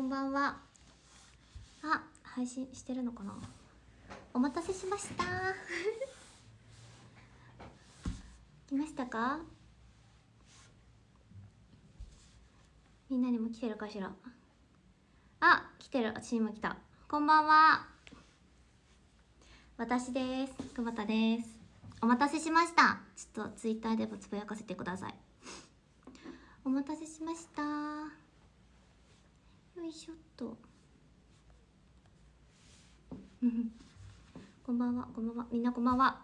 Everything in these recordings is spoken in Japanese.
こんばんは。あ配信してるのかな？お待たせしました。来ましたか？みんなにも来てるかしら？あ来てる。私にも来た。こんばんは。私です。久保田です。お待たせしました。ちょっとツイッターでもつぶやかせてください。お待たせしました。よいしょっと。こんばんは。こんばんは。みんなこんばんは。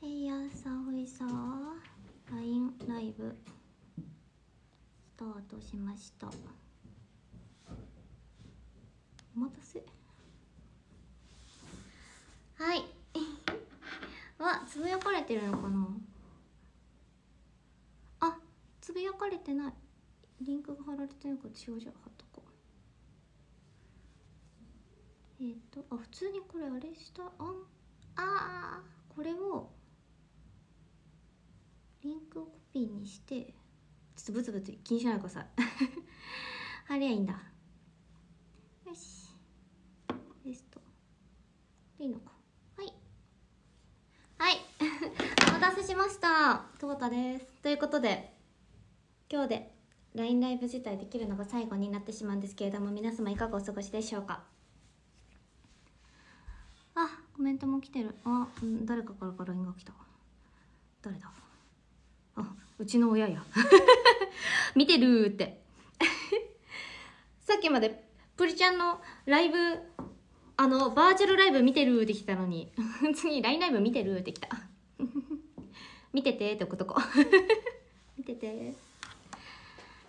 えいやさほいさ LINE ライブ。スタートしました。お待たせ。はい。わつぶやかれてるのかな？つぶやかれてない。リンクが貼られてないから違うじゃん貼っとこう。えっ、とあ普通にこれあれしたあんあーこれをリンクをコピーにしてちょっとブツブツ気にしないでください。貼りゃいいんだ。よし。テストいいのか。はい。はい。お待たせしました。久保田です。ということで今日で LINE ライブ自体できるのが最後になってしまうんですけれども皆様いかがお過ごしでしょうか？あコメントも来てる。あ、誰かからから LINE が来た。誰だ？あうちの親や。見てるって。さっきまでプリちゃんのライブあのバーチャルライブ見てるって来たのに。次 LINE ライブ見てるって来た。見ててって置くとこ見てて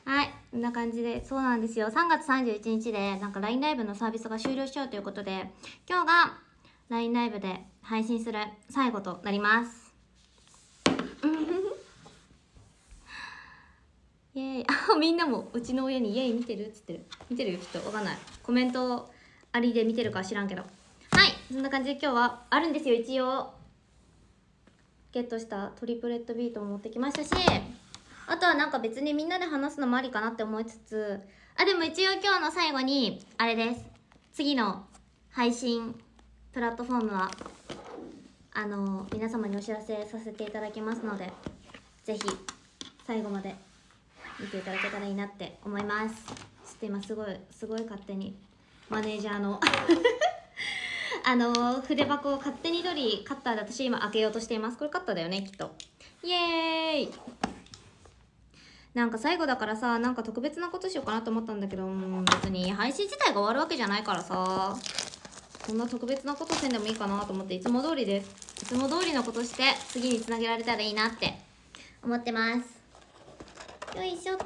はいこんな感じでそうなんですよ。3月31日でなんか LINE ライブのサービスが終了しちゃうということで今日が LINE ライブで配信する最後となります。イエイ。あ みんなもうちの親にイエイ見てるっつってる。見てるよきっと。わかんない。コメントありで見てるか知らんけど。はいそんな感じで今日はあるんですよ一応。ゲットしたトリプレットビートも持ってきましたしあとはなんか別にみんなで話すのもありかなって思いつつあでも一応今日の最後にあれです。次の配信プラットフォームはあの皆様にお知らせさせていただきますのでぜひ最後まで見ていただけたらいいなって思います。ちょっと今すごいすごい勝手にマネージャーの あの筆箱を勝手に取りカッターで私今開けようとしています。これカッターだよねきっと。イエーイ。なんか最後だからさなんか特別なことしようかなと思ったんだけどう別に配信自体が終わるわけじゃないからさこんな特別なことせんでもいいかなと思っていつも通りですいつも通りのことして次につなげられたらいいなって思ってます。よいしょっと。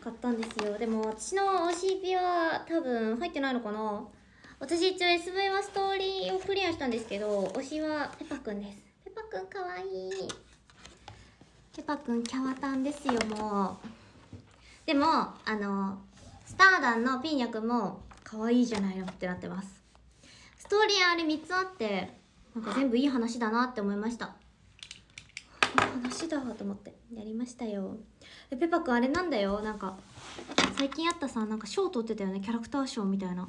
買ったんですよ。でも私の OCP は多分入ってないのかな？私一応 SV はストーリーをクリアしたんですけど推しはペパくんです。ペパくんかわいい。ペパくんキャワタンですよもう。でもあのスターダンのピーニャくんも可愛いじゃないのってなってます。ストーリーあれ3つあってなんか全部いい話だなって思いました。話だと思って。やりましたよ。でペパくんあれなんだよ。なんか最近あったさなんか賞取ってたよね。キャラクター賞みたいな。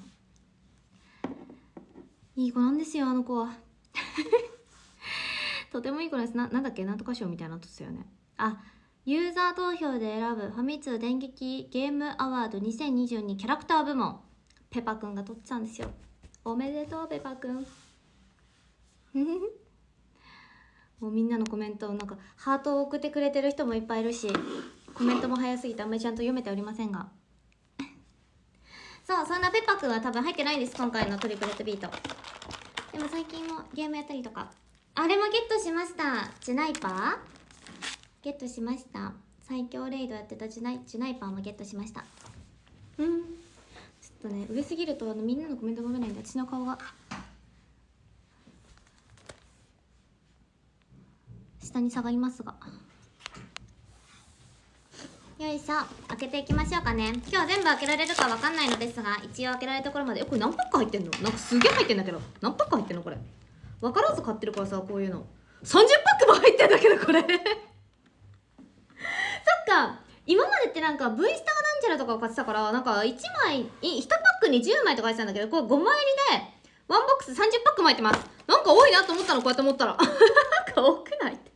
いい子なんですよあの子は。とてもいい子です。ななんだっけ？なんとか賞みたいなとったよね。あユーザー投票で選ぶファミ通電撃ゲームアワード2022キャラクター部門。ペパくんが取ってたんですよ。おめでとうペパくん もうみんなのコメントをなんかハートを送ってくれてる人もいっぱいいるしコメントも早すぎてあんまりちゃんと読めておりませんが。そうそんなペパくんは多分入ってないんです。今回のトリプレットビート。でも最近もゲームやったりとか。あれもゲットしました。ジュナイパー？ゲットしました。最強レイドやってたジュナイジュナイパーもゲットしました。うん。ちょっとね上すぎるとあのみんなのコメントが読めないんで私の顔が。下に下がりますが。よいしょ。開けていきましょうかね。今日は全部開けられるかわかんないのですが一応開けられるところまで。えこれ何パック入ってんの？なんかすげえ入ってんだけど。何パック入ってんのこれ？分からず買ってるからさこういうの。30パックも入ってんだけどこれ。そっか。今までってなんか V スターなんちゃらとかを買ってたからなんか1枚い1パックに10枚とか入ってたんだけどこれ5枚入りでワンボックス30パックも入ってます。なんか多いなと思ったのこうやって思ったら。なんか多くない？って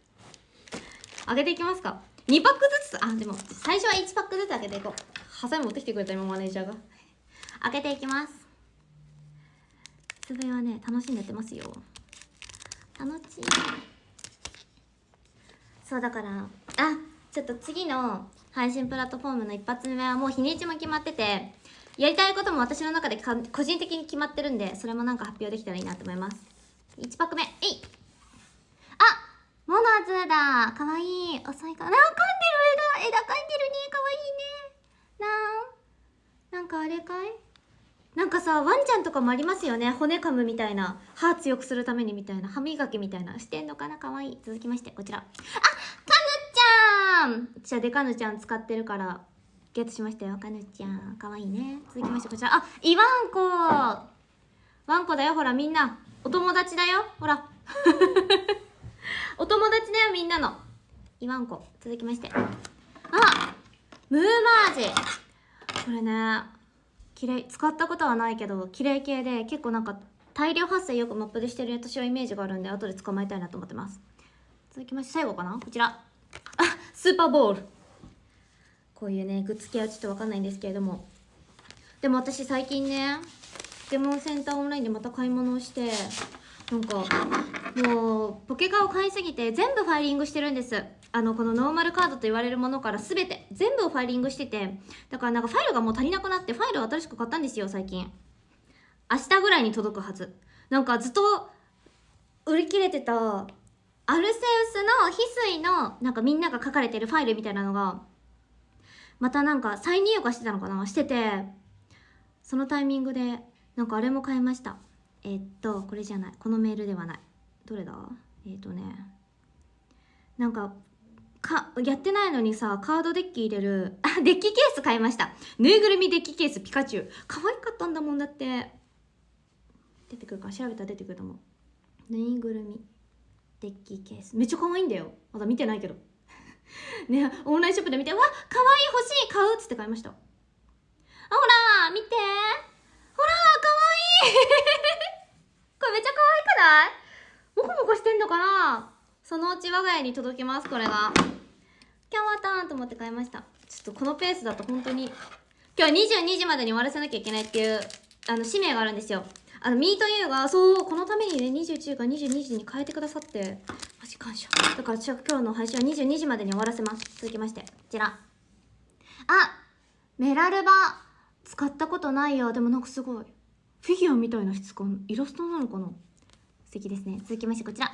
開けていきますか。2パックずつ。あでも最初は1パックずつ開けていこう。ハサミ持ってきてくれた今マネージャーが。開けていきます。つぶえはね楽しんでやってますよ。楽しい。そうだからあちょっと次の配信プラットフォームの一発目はもう日にちも決まっててやりたいことも私の中でか個人的に決まってるんでそれもなんか発表できたらいいなと思います。1パック目えい。あモナズだ。かわいい。遅いかなあ噛んでる。枝枝噛んでるね。かわいいね。なんなんかあれかい？なんかさワンちゃんとかもありますよね。骨噛むみたいな。歯強くするためにみたいな。歯磨きみたいな。してんのかな？かわいい。続きましてこちら。あカヌちゃん！私はデカヌちゃん使ってるからゲットしましたよ。カヌちゃん。かわいいね。続きましてこちら。あイワンコ！ワンコだよ。ほらみんな。お友達だよ。ほら。お友達だよみんなの。イワンコ。続きまして。あムーマージ。これね綺麗使ったことはないけど綺麗系で結構なんか大量発生よくマップでしてる私はイメージがあるんで後で捕まえたいなと思ってます。続きまして最後かな？こちら。あスーパーボール。こういうねグッズ系はちょっと分かんないんですけれども。でも私最近ねデモンセンターオンラインでまた買い物をしてなんかもうポケカを買いすぎて全部ファイリングしてるんです。あのこのノーマルカードと言われるものから全て全部をファイリングしてて。だからなんかファイルがもう足りなくなってファイルを新しく買ったんですよ最近。明日ぐらいに届くはず。なんかずっと売り切れてたアルセウスの翡翠のなんかみんなが書かれてるファイルみたいなのがまたなんか再入荷してたのかなしてて。そのタイミングでなんかあれも買いました。えっとこれじゃない。このメールではない。どれだ？えっとね。なんかかやってないのにさカードデッキ入れる あデッキケース買いました。ぬいぐるみデッキケースピカチュウ。可愛かったんだもんだって。出てくるか？調べたら出てくると思う。ぬいぐるみデッキケース。めっちゃ可愛いんだよ。まだ見てないけど。ねオンラインショップで見て「わ可愛い欲しい買う」っつって買いました。あほら見て。ほら可愛い これめっちゃ可愛くない？モコモコしてんのかな？そのうち我が家に届きますこれが。今日はターンと思って買いました。ちょっとこのペースだと本当に。今日は22時までに終わらせなきゃいけないっていうあの使命があるんですよ。あのミートユーがそうこのためにね21から22時に変えてくださって。マジ感謝。だから今日の配信は22時までに終わらせます。続きましてこちら。あメラルバ使ったことないよ。でもなんかすごい。フィギュアみたいな質感イラストなのかな？素敵ですね。続きましてこちら。あ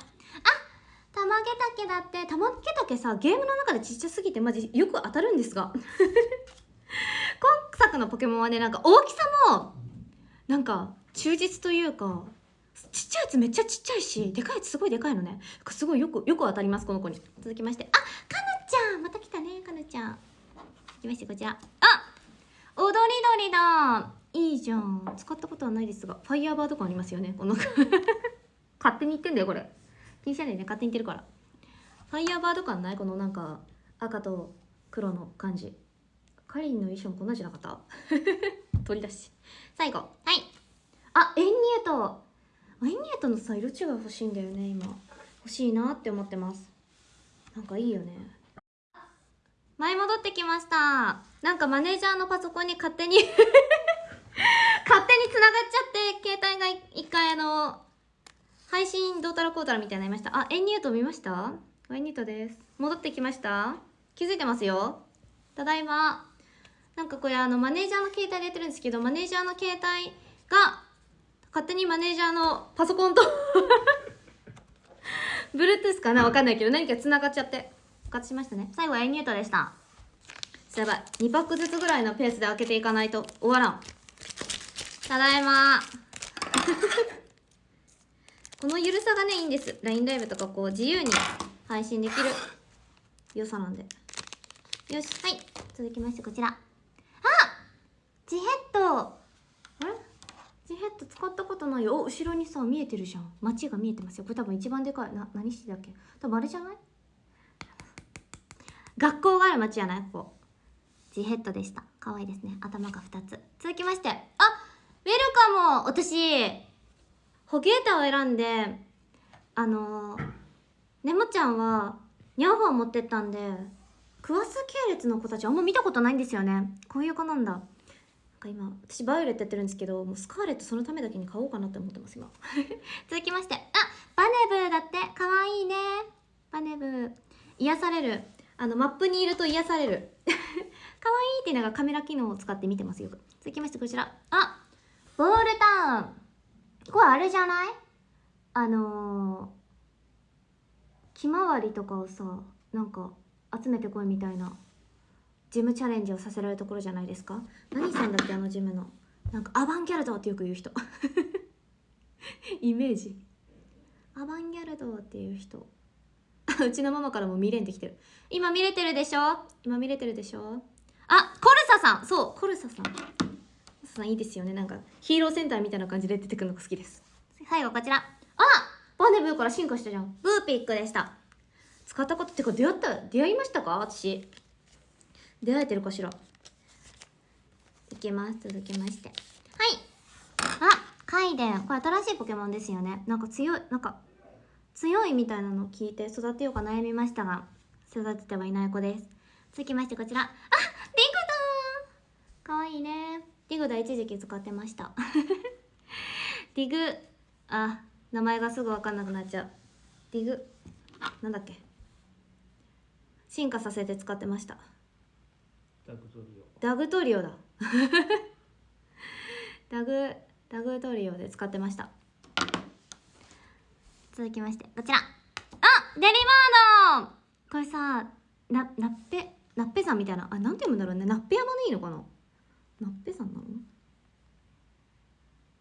玉毛竹だって玉毛竹さゲームの中でちっちゃすぎてマジよく当たるんですが。今作のポケモンはねなんか大きさもなんか忠実というかちっちゃいやつめっちゃちっちゃいしでかいやつすごいでかいのね。すごいよくよく当たりますこの子に。続きまして。あかぬちゃんまた来たねかぬちゃん。続きましてこちら。あ踊り鳥だ。いいじゃん。使ったことはないですがファイヤーバーとかありますよね。この 勝手に言ってんだよこれ。気にしないでね勝手に言ってるから。ファイヤーバード感ない？このなんか赤と黒の感じ。カリンの衣装もこんなんじゃなかった？取り出し。最後。はい。あエンニュート。エンニュートのさ色違い欲しいんだよね今。欲しいなって思ってます。なんかいいよね。前戻ってきました。なんかマネージャーのパソコンに勝手に 勝手に繋がっちゃって携帯が一回あの配信どうたらこうたらみたいになりました。あエンニュート見ました？エンニュートです。戻ってきました？気づいてますよ。ただいま。なんかこれあのマネージャーの携帯でやってるんですけどマネージャーの携帯が勝手にマネージャーのパソコンと Bluetooth かな？わかんないけど何か繋がっちゃって。復活しましたね。最後はエニュートでした。やばい。2パックずつぐらいのペースで開けていかないと。終わらん。ただいま。このゆるさがねいいんです。LINE ライブとかこう自由に配信できる。良さなんで。よし。はい。続きましてこちら。あジヘッド。あれ？ジヘッド使ったことない。よお後ろにさ見えてるじゃん。街が見えてますよ。これ多分一番でかい。な何してだっけ？多分あれじゃない？学校がある町やない？ここ。ジヘッドでした。可愛いですね。頭が2つ。続きまして。あウェルカム私ホゲータを選んであのー、ねもちゃんはニャンファー持ってったんでクワス系列の子たちあんま見たことないんですよね。こういう子なんだ。なんか今私バイオレットやってるんですけどもうスカーレットそのためだけに買おうかなって思ってます今。続きまして。あバネブーだって。かわいいね。バネブー。癒される。あのマップにいると癒される。かわいいって言いながカメラ機能を使って見てますよ。続きましてこちら。あボールタウン。これあれじゃない？あのー、ひまわりとかをさなんか集めてこいみたいなジムチャレンジをさせられるところじゃないですか？何さんだっけあのジムの？なんかアバンギャルドってよく言う人。イメージ。アバンギャルドっていう人。うちのママからも見れんできてる。今見れてるでしょ？今見れてるでしょ？あコルサさん。そう。コルサさん。コルサさんいいですよね。なんかヒーローセンターみたいな感じで出てくるのが好きです。最後こちら。あバネブーから進化したじゃん。ブーピックでした。使ったことってか出会った出会いましたか？私。出会えてるかしら？いきます。続きまして。はい。あカイデン。これ新しいポケモンですよね。なんか強い。なんか強いみたいなのを聞いて育てようか悩みましたが育ててはいない子です。続きましてこちら。あディグダかわいいね。ディグダ一時期使ってました。ディグあ名前がすぐ分かんなくなっちゃう。ディグなんだっけ。進化させて使ってました。ダグトリオ。ダグトリオだ。ダグダグトリオで使ってました続きましてこちら。あデリバード。これさなナッペナッペ山みたいな。あなんて読むんだろうね。ナッペ山でいいのかな。ナッペ山なの？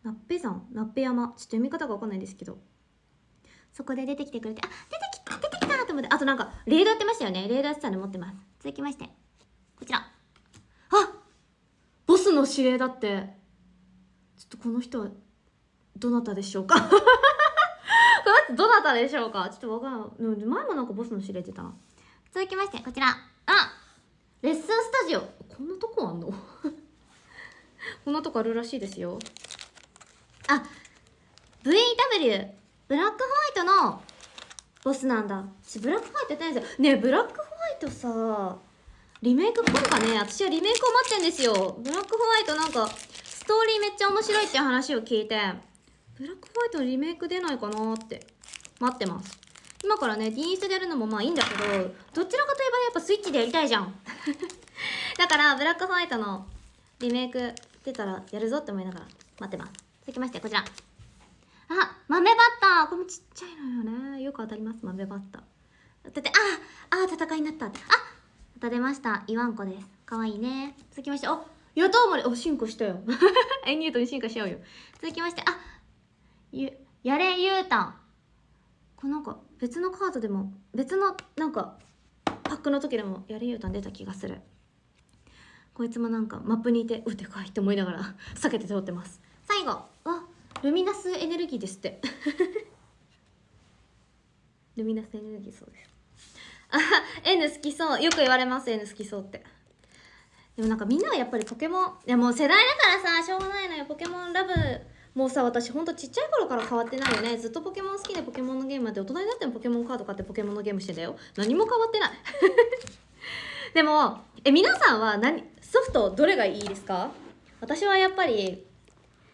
ナッペ山ナッペ山。ちょっと読み方がわかんないですけど。そこで出てきてくれてあ出てきた出てきたと思って。あとなんかレードやってましたよね。レードやってたの持ってます。続きまして。こちら。あボスの指令だって。ちょっとこの人はどなたでしょうか？この人どなたでしょうか？ちょっとわからん。前もなんかボスの指令出た続きましてこちら。あレッスンスタジオ。こんなとこあんの？こんなとこあるらしいですよ。あ VW ブラックホワイトのボスなんだ。私ブラックホワイトやってないんですよ。ねえブラックホワイトさリメイク来るかね？私はリメイクを待ってんですよ。ブラックホワイトなんかストーリーめっちゃ面白いって話を聞いて。ブラックホワイトのリメイク出ないかなって。待ってます。今からね D スでやるのもまあいいんだけどどちらかといえばやっぱスイッチでやりたいじゃん。だからブラックホワイトのリメイク出たらやるぞって思いながら。待ってます。続きましてこちら。あ豆バッター。これもちっちゃいのよね。よく当たります豆バッター。だってああ戦いになった。あまた出ました。イワンコです。かわいいね。続きましておヤトウモリお進化したよ。エニュートに進化しちゃうよ。続きましてあゆやれゆうたん。これなんか別のカードでも別のなんかパックの時でもやれゆうたん出た気がする。こいつもなんかマップにいてうでかいって思いながら 避けて通ってます。最後あルミナスエネルギーですって。ルミナスエネルギーそうです。あ N 好きそう。よく言われます N 好きそうって。でもなんかみんなはやっぱりポケモンいやもう世代だからさしょうがないのよ。ポケモンラブもうさ私ほんとちっちゃい頃から変わってないよね。ずっとポケモン好きでポケモンのゲームやって大人になってもポケモンカード買ってポケモンのゲームしてんだよ。何も変わってない。でもえ皆さんは何ソフトどれがいいですか？私はやっぱり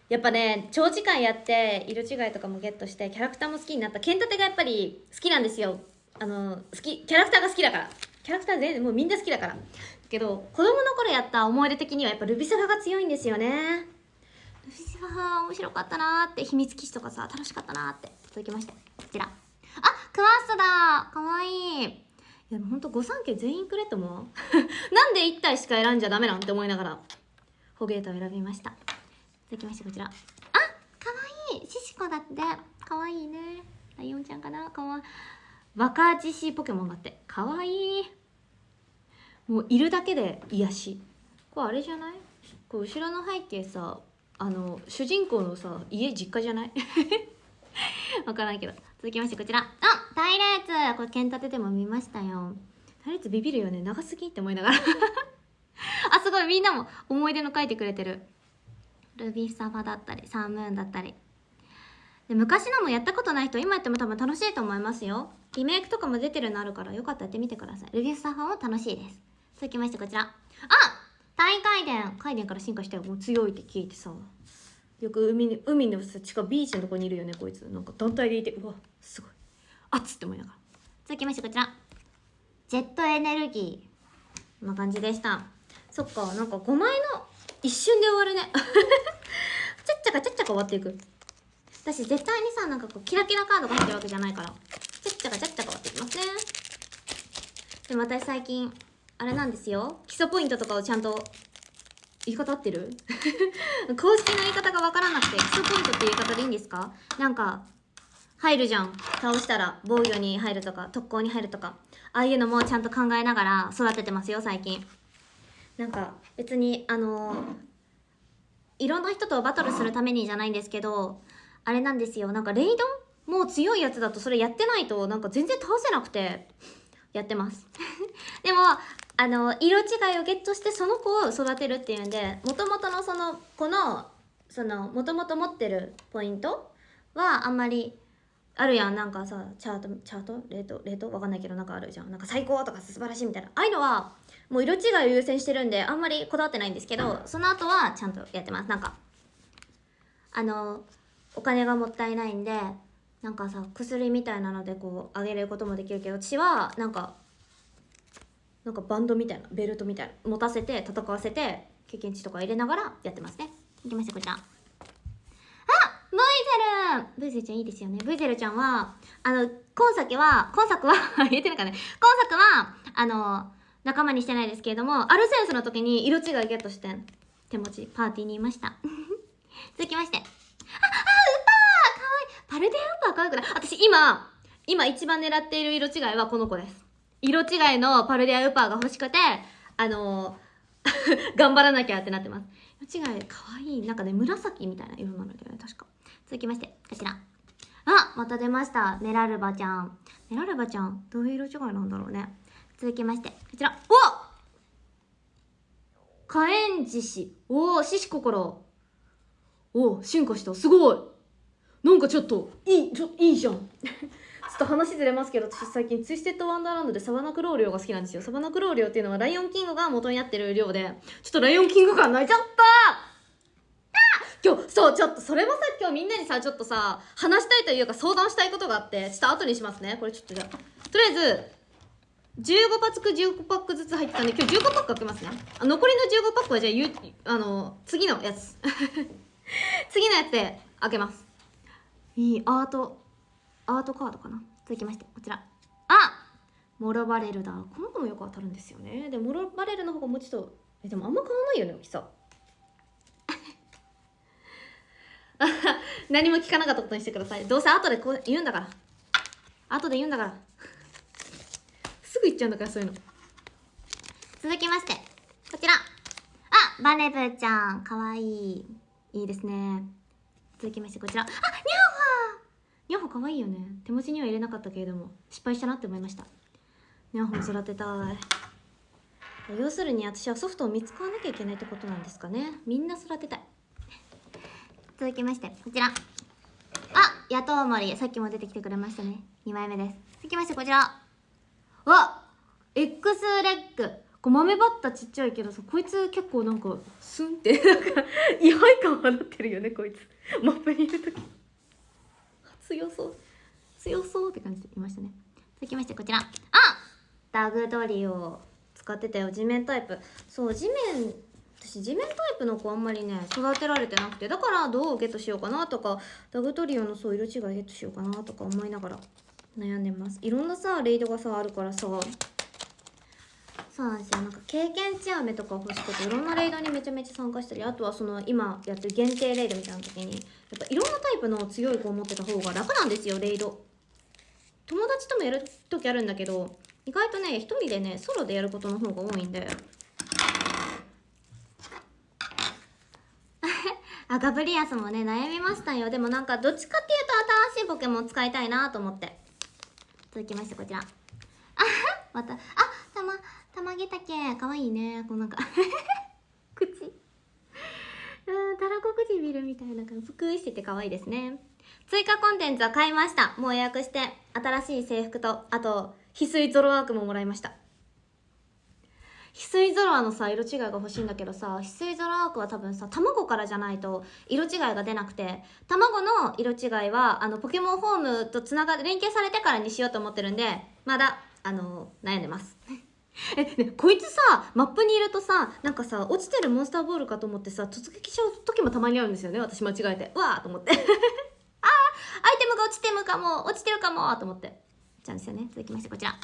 やっぱね長時間やって色違いとかもゲットしてキャラクターも好きになった。剣立てがやっぱり好きなんですよ。あの好きキャラクターが好きだから。キャラクター全然もうみんな好きだから。けど子供の頃やった思い出的にはやっぱルビサガが強いんですよね。面白かったなーって秘密基地とかさ楽しかったなーって続きましてこちら。あクワストだ。かわいい。いやほんと御三家全員くれと思う？なんで1体しか選んじゃダメなんて思いながらホゲータを選びました。続きましてこちら。あかわいい。シシコだって。かわいいね。ライオンちゃんかな？かわいい。若獅子ポケモンだって。かわいい。もういるだけで癒し。これあれじゃない？こう後ろの背景さあの主人公のさ家実家じゃない？わからんけど。続きましてこちら。あ隊列これ剣立てでも見ましたよ。あれつビビるよね。長すぎって思いながら。あすごい。みんなも思い出の書いてくれてる。ルビーサファだったりサームーンだったり。で昔のもやったことない人今やっても多分楽しいと思いますよ。リメイクとかも出てるのあるからよかったらやってみてください。ルビーサファも楽しいです。続きましてこちら。あ大回電回電から進化してもう強いって聞いてさよく海に海のさ近くビーチのとこにいるよねこいつ。なんか団体でいてうわすごい。熱って思いながら続きましてこちらジェットエネルギーこんな感じでした。そっかなんか5枚の一瞬で終わるね。ちゃっちゃかちゃっちゃか終わっていく。私絶対にさなんかこうキラキラカードが入ってるわけじゃないからちゃっちゃかちゃっちゃか終わっていきますね。でも私最近あれなんですよ。基礎ポイントとかをちゃんと言い方合ってる？公式の言い方がわからなくて基礎ポイントって言い方でいいんですか？なんか入るじゃん。倒したら防御に入るとか特攻に入るとか。ああいうのもちゃんと考えながら育ててますよ最近。なんか別にあのいろんな人とバトルするためにじゃないんですけどあれなんですよ。なんかレイドン？もう強いやつだとそれやってないとなんか全然倒せなくてやってます。でもあの色違いをゲットしてその子を育てるっていうんでもともとのその子のそのもともと持ってるポイントはあんまりあるやん。なんかさチャートチャート？レート？レート？わかんないけどなんかあるじゃん。なんか最高とか素晴らしいみたいな。ああいうのはもう色違いを優先してるんであんまりこだわってないんですけどその後はちゃんとやってます。なんかあのお金がもったいないんでなんかさ薬みたいなのでこうあげることもできるけど私はなんかなんかバンドみたいなベルトみたいな持たせて戦わせて経験値とか入れながらやってますね。いきましたこちら。あブイゼル！ブイゼルちゃんいいですよね。ブイゼルちゃんはあの今作は今作は 言えてるかね。今作はあの仲間にしてないですけれどもアルセンスの時に色違いゲットして手持ちパーティーにいました。続きまして。ああウッパー！かわいい。パルデアウパーかわいくない。私今今一番狙っている色違いはこの子です。色違いのパルディアウーパーが欲しくて、あのー、頑張らなきゃってなってます。色違い、かわいい。なんかね、紫みたいな色なんだけどね、確か。続きまして、こちら。あまた出ました。メラルバちゃん。メラルバちゃん、どういう色違いなんだろうね。続きまして、こちら。お火炎獅子。おお、獅子心。おお、進化した。すごい。なんかちょっと、いい、ちょ、いいじゃん。ちょっと話ずれますけど私最近ツイステッドワンダーランドでサバナクローリョが好きなんですよ。サバナクローリョっていうのはライオンキングが元になってる量でちょっとライオンキング感泣い。ちゃった今日そうちょっとそれもさ今日みんなにさちょっとさ話したいというか相談したいことがあってちょっと後にしますね。これちょっとじゃあとりあえず15パック15パックずつ入ってたんで今日15パック開けますね。あ残りの15パックはじゃあゆあの次のやつ。次のやつで開けます。いいアート。アートカードかな？続きましてこちら。あ！モロバレルだ。この子もよく当たるんですよね。でモロバレルの方がもうちょっとえでもあんま変わんないよね大きさ。何も聞かなかったことにしてください。どうせ後でこう言うんだから。後で言うんだから。すぐ言っちゃうんだからそういうの。続きましてこちら。あ！バネブちゃん。かわいい。いいですね。続きましてこちら。あ！ニャオニャホ可愛いよね。手持ちには入れなかったけれども失敗したなって思いました。ニャホも育てたい。要するに私はソフトを見つかわなきゃいけないってことなんですかね。みんな育てたい。続きましてこちら。あ野党森。さっきも出てきてくれましたね。2枚目です。続きましてこちら。わ X レッグ。こう豆バッタちっちゃいけどさこいつ結構なんかスンってなんか 違配感放ってるよねこいつ。マップにいる時。強そう強そうって感じでいましたね。続きましてこちら。あ！ダグドリを使ってたよ。地面タイプ。そう地面。私地面タイプの子あんまりね育てられてなくて。だからどうゲットしようかなとかダグトリオのそう色違いゲットしようかなとか思いながら悩んでます。いろんなさレイドがさあるからさそうなんですよ。なんか経験値飴とか欲しくていろんなレイドにめちゃめちゃ参加したりあとはその今やってる限定レイドみたいな時にやっぱいろんなタイプの強い子を持ってた方が楽なんですよ。レイド。友達ともやる時あるんだけど意外とね一人でねソロでやることの方が多いんで。あガブリアスもね悩みましたよ。でもなんかどっちかっていうと新しいポケモン使いたいなと思って。続きましてこちら。あまた。あたま。たまげたけかわいいね。こうなんか。口。うんたらこ唇みたいな感じ。ぷくーしてて可愛いですね。追加コンテンツは買いました。もう予約して。新しい制服とあと翡翠ゾロワークももらいました。翡翠ゾロワのさ色違いが欲しいんだけどさ翡翠ゾロワークは多分さ卵からじゃないと色違いが出なくて卵の色違いはあのポケモンホームとつなが連携されてからにしようと思ってるんでまだあの悩んでます え、ね、こいつさマップにいるとさなんかさ落ちてるモンスターボールかと思ってさ突撃しちゃう時もたまにあるんですよね私間違えて。うわーと思って。あーアイテムが落ちてるかも落ちてるかもと思って。じゃんですよね。続きましてこちら。あ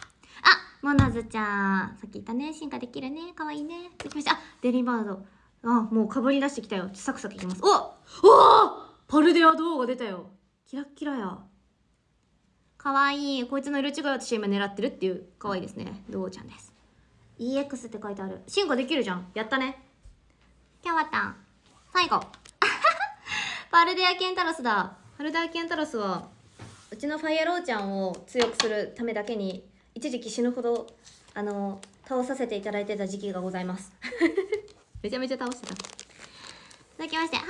モナズちゃん。さっき言ったね。進化できるね。かわいいね。続きまして。あデリバード。あもうかぶり出してきたよ。サクサクいきます。おおパルデア動画出たよ。キラッキラや。かわいい。こいつの色違い私今狙ってるっていう。かわいいですね。ドウちゃんです。EX って書いてある。進化できるじゃん。やったね。キャワタン最後。パルデアケンタロスだ。パルデアケンタロスはうちのファイアローちゃんを強くするためだけに一時期死ぬほどあの倒させていただいてた時期がございます。めちゃめちゃ倒してた。続きまして。はい。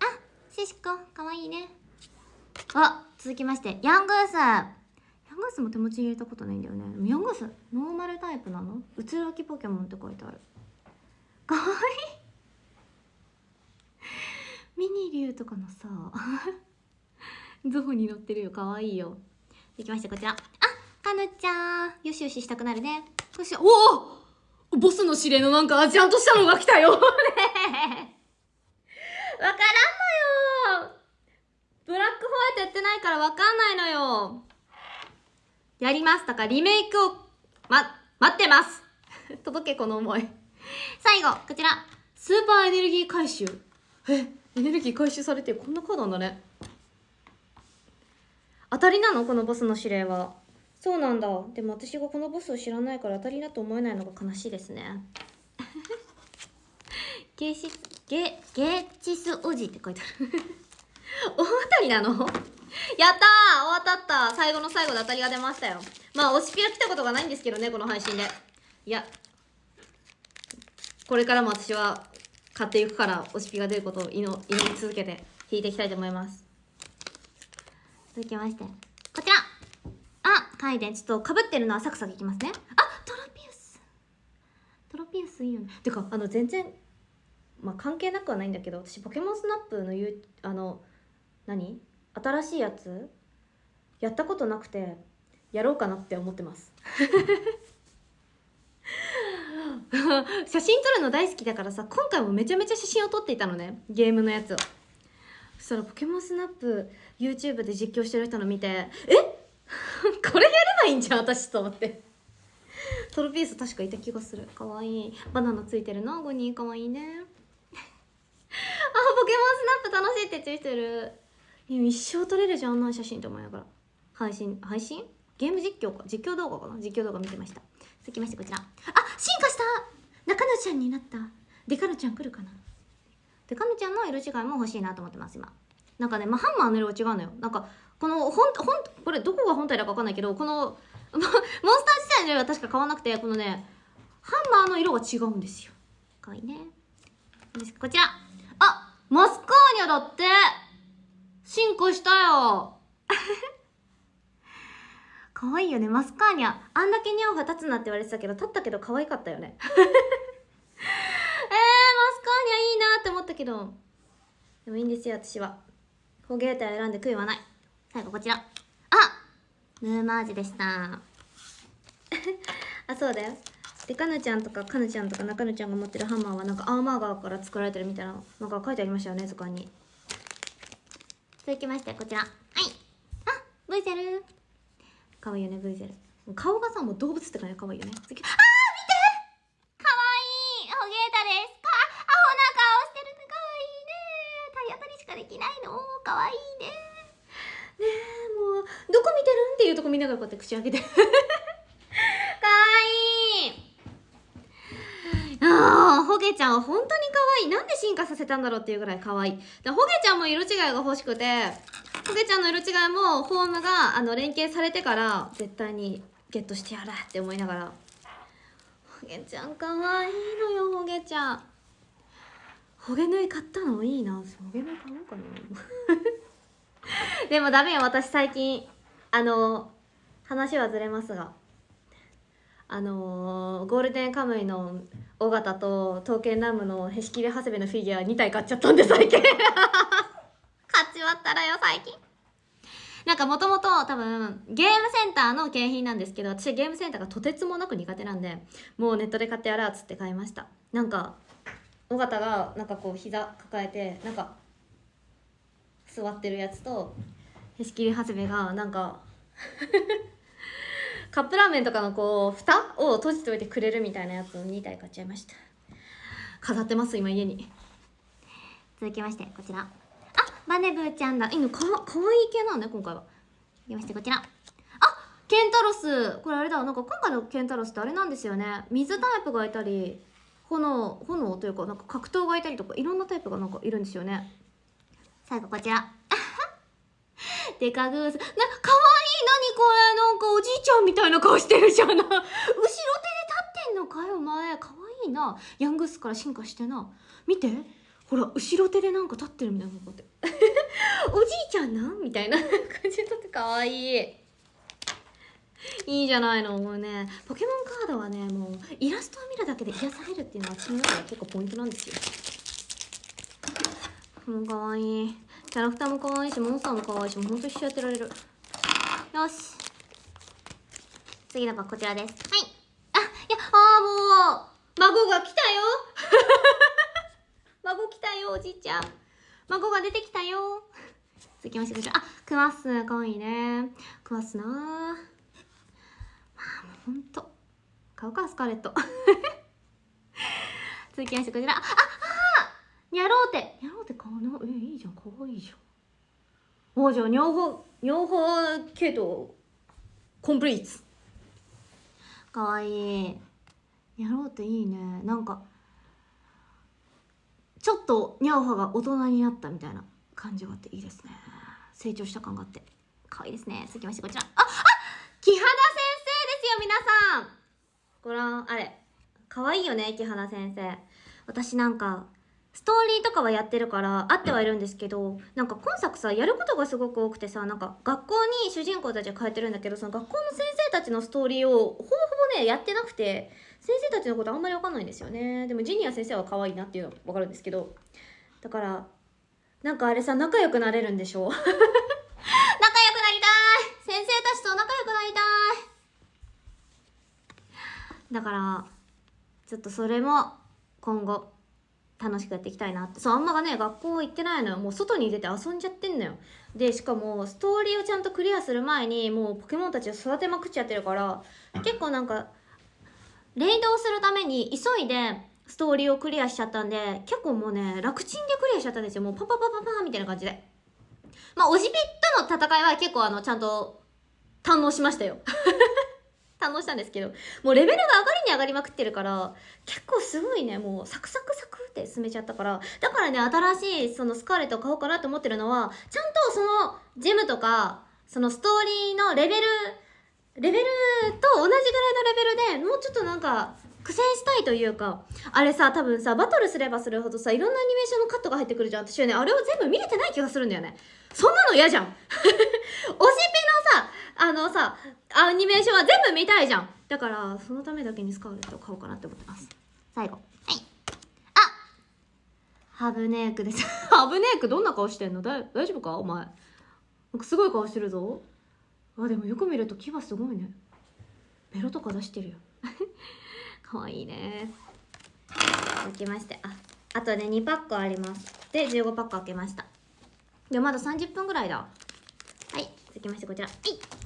あシシコかわいいね。あ続きまして。ヤングースヤングースも手持ちに入れたことないんだよね。ヤングース？ノーマルタイプなの？うつらきポケモンって書いてある。かわいい。ミニリュウとかのさゾウに乗ってるよ。かわいいよ。できました。こちら。あかぬちゃん。よしよししたくなるね。そし。ておお！ボスの指令のなんかアジアンとしたのが来たよ。ね わからんのよ。ブラックホワイトやってないからわかんないのよ。やります。だからリメイクをま待ってます。届けこの思い。最後こちら。スーパーエネルギー回収。えエネルギー回収されてこんなカードなんだね。当たりなの？このボスの指令は。そうなんだ。でも私がこのボスを知らないから当たりだと思えないのが悲しいですね。ゲーシスゲゲーチスオジって書いてある。大当たりなの？やったー当たった最後の最後で当たりが出ましたよ。まあ推しピラ来たことがないんですけどねこの配信で。いやこれからも私は買っていくから推しピが出ることを祈り続けて引いていきたいと思います。続きましてこちら。あカイデンちょっとかぶってるのはサクサクいきますね。あトロピウス。トロピウスいいよね。てかあの全然まあ関係なくはないんだけど私ポケモンスナップのゆあの何？新しいやつ？やったことなくてやろうかなって思ってます。写真撮るの大好きだからさ今回もめちゃめちゃ写真を撮っていたのねゲームのやつを。そしたらポケモンスナップ YouTube で実況してる人の見てえ？これやればいいんじゃん私と思って。トロピース確かいた気がする。かわいい。バナナついてるな5人かわいいね。あポケモンスナップ楽しいって言ってる。一生撮れるじゃんあんな写真と思いながら。配信配信？ゲーム実況か？実況動画かな？実況動画見てました。続きましてこちら。あ進化した！中野ちゃんになった。デカノちゃん来るかな？デカノちゃんの色違いも欲しいなと思ってます今。なんかね、まあ、ハンマーの色が違うのよ。なんかこのほんほんこれどこが本体だか分かんないけどこの モンスター自体の色は確か変わらなくてこのねハンマーの色が違うんですよ。かわいいね。こちら。あマスカーニャだって！進化したよ。可愛いよね。マスカーニャあんだけニャオが立つなって言われてたけど立ったけど可愛かったよね。えー、マスカーニャいいなって思ったけど。でもいいんですよ私は。ホゲータ選んで悔いはない。最後こちら。あムーマージでした。あそうだよ。でかぬちゃんとかかぬちゃんとか中ぬちゃんが持ってるハンマーはなんかアーマーガーから作られてるみたいなのが書いてありましたよね図鑑に。続きましてこちら。はい。あブイゼル。かわいいよねブイゼル。顔がさもう動物って感じでかわいいよね。次。あー見てかわいい。ホゲータですか。アホな顔してるねかわいいね。体当たりしかできないの。かわいいね。ねえもうどこ見てるんっていうとこ見ながらこうやって口開けて。かわい。いああ、ホゲちゃんは本当に可愛い。なんで進化させたんだろうっていうぐらい可愛い。でホゲちゃんも色違いが欲しくて、ホゲちゃんの色違いもホームがあの連携されてから絶対にゲットしてやるって思いながらほげちゃんかわいいのよほげちゃん。ほげ縫い買ったのいいな。ほげ縫い買おうかな。でもダメよ私最近。あの話はずれますが。あのーゴールデンカムイの尾形と刀剣乱舞のへしきり長谷部のフィギュア2体買っちゃったんで最近。買っちまったらよ最近。なんかもともと多分ゲームセンターの景品なんですけど私ゲームセンターがとてつもなく苦手なんでもうネットで買ってやらっつって買いました。なんか尾形がなんかこう膝抱えてなんか座ってるやつとへしきり長谷部がなんかカップラーメンとかのこう蓋を閉じておいてくれるみたいなやつを2体買っちゃいました。飾ってます今家に。続きましてこちら。あバネブーちゃんだ。いいのかかわいい系なのね今回は。続きましてこちら。あケンタロス。これあれだ。なんか今回のケンタロスってあれなんですよね。水タイプがいたり炎炎というかなんか格闘がいたりとかいろんなタイプがなんかいるんですよね。最後こちら。デカグース。なかわいい。何これちゃんみたいな顔してるじゃん後ろ手で立ってんのかよお前。かわいいな。ヤングースから進化してな。見て。ほら後ろ手でなんか立ってるみたいなこうやって。おじいちゃんなんみたいな感じで立ってかわいい。いいじゃないのもうね。ポケモンカードはねもうイラストを見るだけで癒されるっていうのは私の中では結構ポイントなんですよ。もうかわいい。キャラクターも可愛いしモンスターも可愛いしもうほんと一生やってられる。よし次のがこちらです。はい。あいやあーもう孫が来たよ。孫来たよおじいちゃん。孫が出てきたよ。続きましてこちら。あクワッスかわいいね。クワッスなー。まあもうほんと。買うかスカーレット続きましてこちら。ああニャローテ。ニャローテ買うなえいいじゃん。かわいいじゃん。おじゃあ両方両方系統。コンプリートかわいい。ニャローテいいね。なんかちょっとニャオハが大人になったみたいな感じがあっていいですね。成長した感があって。かわいいですね。続きましてこちら。ああ木原先生ですよ皆さん。ご覧あれかわいいよね木原先生。私なんかストーリーとかはやってるから合ってはいるんですけどなんか今作さやることがすごく多くてさなんか学校に主人公たちが通ってるんだけどその学校の先生たちのストーリーをほぼほぼねやってなくて先生たちのことあんまり分かんないんですよね。でもジニア先生は可愛いなっていうのは分かるんですけどだからなんかあれさ仲良くなれるんでしょ？仲良くなりたい！先生たちと仲良くなりたい！だからちょっとそれも今後楽しくやっていきたいなって。そうあんまがね学校行ってないのよ。もう外に出て遊んじゃってんのよ。でしかもストーリーをちゃんとクリアする前にもうポケモンたちを育てまくっちゃってるから結構なんかレイドをするために急いでストーリーをクリアしちゃったんで結構もうね楽ちんでクリアしちゃったんですよ。もうパパパパパーみたいな感じで。まあおじぴとの戦いは結構あのちゃんと堪能しましたよ。堪能したんですけどもうレベルが上がりに上がりまくってるから結構すごいねもうサクサクサクって進めちゃったから。だからね新しいそのスカーレットを買おうかなと思ってるのはちゃんとそのジェムとかそのストーリーのレベルレベルと同じぐらいのレベルでもうちょっとなんか苦戦したいというかあれさ多分さバトルすればするほどさいろんなアニメーションのカットが入ってくるじゃん。私はねあれを全部見れてない気がするんだよね。そんなの嫌じゃん。推しペのさあのさアニメーションは全部見たいじゃん。だからそのためだけにスカーレットを買おうかなって思ってます。最後。はい。あハブネークです。ハブネークどんな顔してんの？だ大丈夫か？お前。なんかすごい顔してるぞ。あでもよく見ると牙すごいね。ベロとか出してるよ。かわいいね。続きまして。ああとね2パックあります。で15パック開けました。でまだ30分ぐらいだ。はい。続きましてこちら。はい。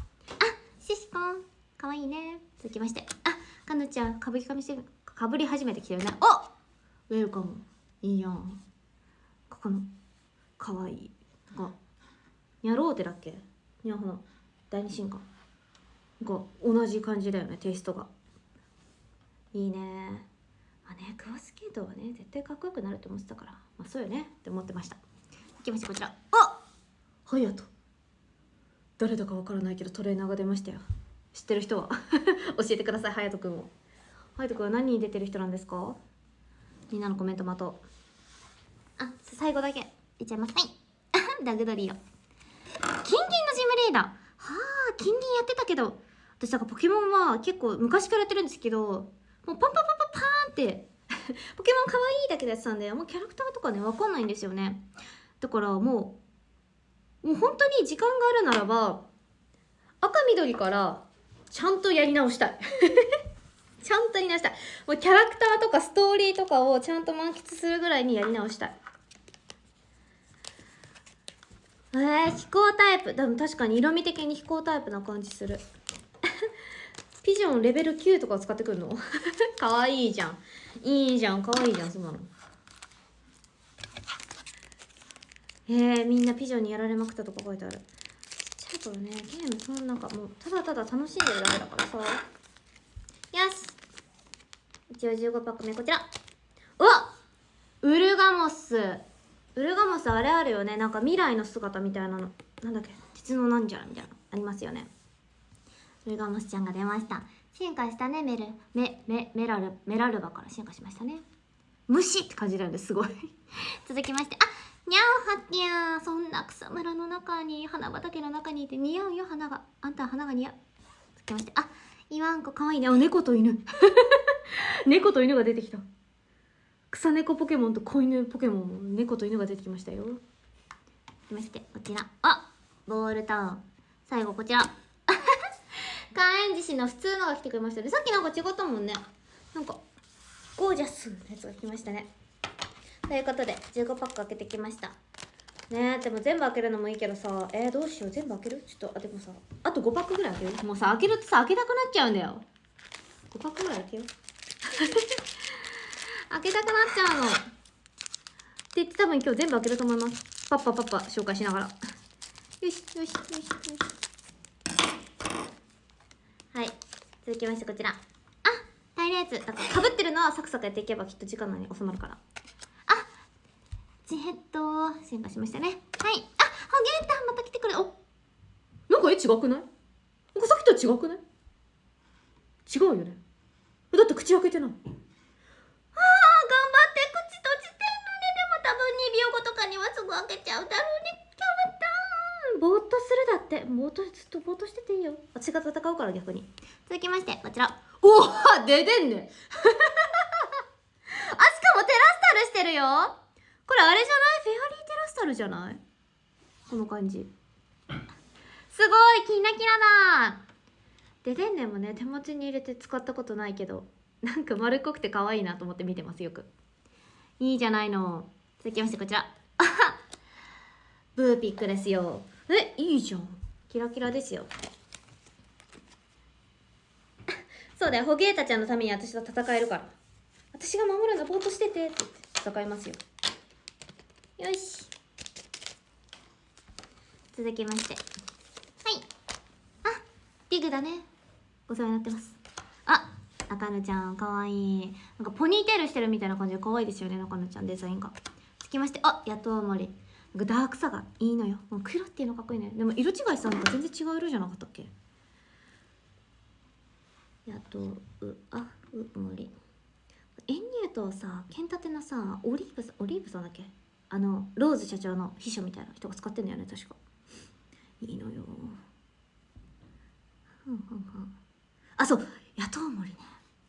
シシコン。かわいいね。続きまして。あかぬちゃんかぶりかみしてかぶり始めてきてるね。おウェルカム。いいやん。ここのかわいい。がニャローテだっけ？ニャホの第二進化。が同じ感じだよねテイストが。いいね。まあねクワスケートはね絶対かっこよくなると思ってたから。まあそうよね。って思ってました。いきましてこちら。あハヤト誰だかわからないけどトレーナーが出ましたよ。知ってる人は？教えてくださいハヤトくんを。ハイト君は何に出てる人なんですか？みんなのコメント待とう。あ最後だけ。いっちゃいます。はい。ダグドリオキンキンのジムレーダー。はあキンキンやってたけど。私だからポケモンは結構昔からやってるんですけどもうパンパンパンパンパーンって。ポケモン可愛いだけでやってたんでもうキャラクターとかねわかんないんですよね。だからもうもう本当に時間があるならば赤緑からちゃんとやり直したい。ちゃんとやり直したい。もうキャラクターとかストーリーとかをちゃんと満喫するぐらいにやり直したい。えー、飛行タイプ。でも確かに色味的に飛行タイプな感じする。ピジョンレベル9とか使ってくるの？かわいいじゃん。いいじゃん。かわいいじゃんそんなの。えー、みんなピジョンにやられまくったとか書いてある。ちっちゃい頃ねゲームそんなんかもうただただ楽しんでるだけだからさ。よし。一応15パック目こちら。うわウルガモス。ウルガモスあれあるよね。なんか未来の姿みたいなの。なんだっけ。鉄のなんじゃらみたいな。ありますよね。ウルガモスちゃんが出ました。進化したねメル。メメメラルメラルバから進化しましたね。虫って感じなんですすごい。続きまして。あにゃおはっきゃー。そんな草むらの中に花畑の中にいて似合うよ花が。あんた花が似合う。続きまして。あイワンコかわいいね。あ猫と犬。猫と犬が出てきた。草猫ポケモンと子犬ポケモン猫と犬が出てきましたよ。きまして。こちら。あボールタウン。最後こちら。火炎獅子の普通のが来てくれましたね。さっきなんか違ったもんね。なんかゴージャスのやつが来ましたね。ということで15パック開けてきました。ねでも全部開けるのもいいけどさえー、どうしよう。全部開ける？ちょっとあでもさあと5パックぐらい開けるもうさ開けるとさ開けたくなっちゃうんだよ。5パックぐらい開けよう。開けたくなっちゃうの。って言って多分今日全部開けると思います。パッパパッパ紹介しながら。よしよしよしよし。はい。続きましてこちら。あ大量やつ。なんかぶってるのはサクサクやっていけばきっと時間内に収まるから。ジヘッド進化しましたね。はい。あホゲータまた来てくれ。お。なんか絵違くない？なんかさっきと違くない？違うよね。だって口開けてない。あー頑張って口閉じてんのね。でも多分2秒後とかにはすぐ開けちゃうだろうね。キャバタン。ぼーっとするだって。ぼーっとずっとぼーっとしてていいよ。私が戦うから逆に。続きましてこちら。おお出てんね。あしかもテラスタルしてるよこれあれじゃない？フェアリーテラスタルじゃない？この感じ。すごいキラキラだ。ででんねんもね。手持ちに入れて使ったことないけど。なんか丸っこくて可愛いなと思って見てますよく。いいじゃないの。続きましてこちら。あブーピックですよ。えいいじゃん。キラキラですよ。そうだよ。ホゲータちゃんのために私と戦えるから。私が守るんだぼーっとしててってって戦いますよ。よし。続きまして。はい。あリグだね。お世話になってます。あ中野ちゃんかわいい。なんかポニーテールしてるみたいな感じでかわいいですよね中野ちゃんデザインが。続きまして。あやっとうもりなんかダークさがいいのよ。もう黒っていうのかっこいいねでも色違いさなんか全然違う色じゃなかったっけ？やとうあうもりエンニューとさケンタテのさオリーブさオリーブさんだっけ？あのローズ社長の秘書みたいな人が使ってんだよね確か。いいのよ。ふんふんふん。あそう。野党森ね。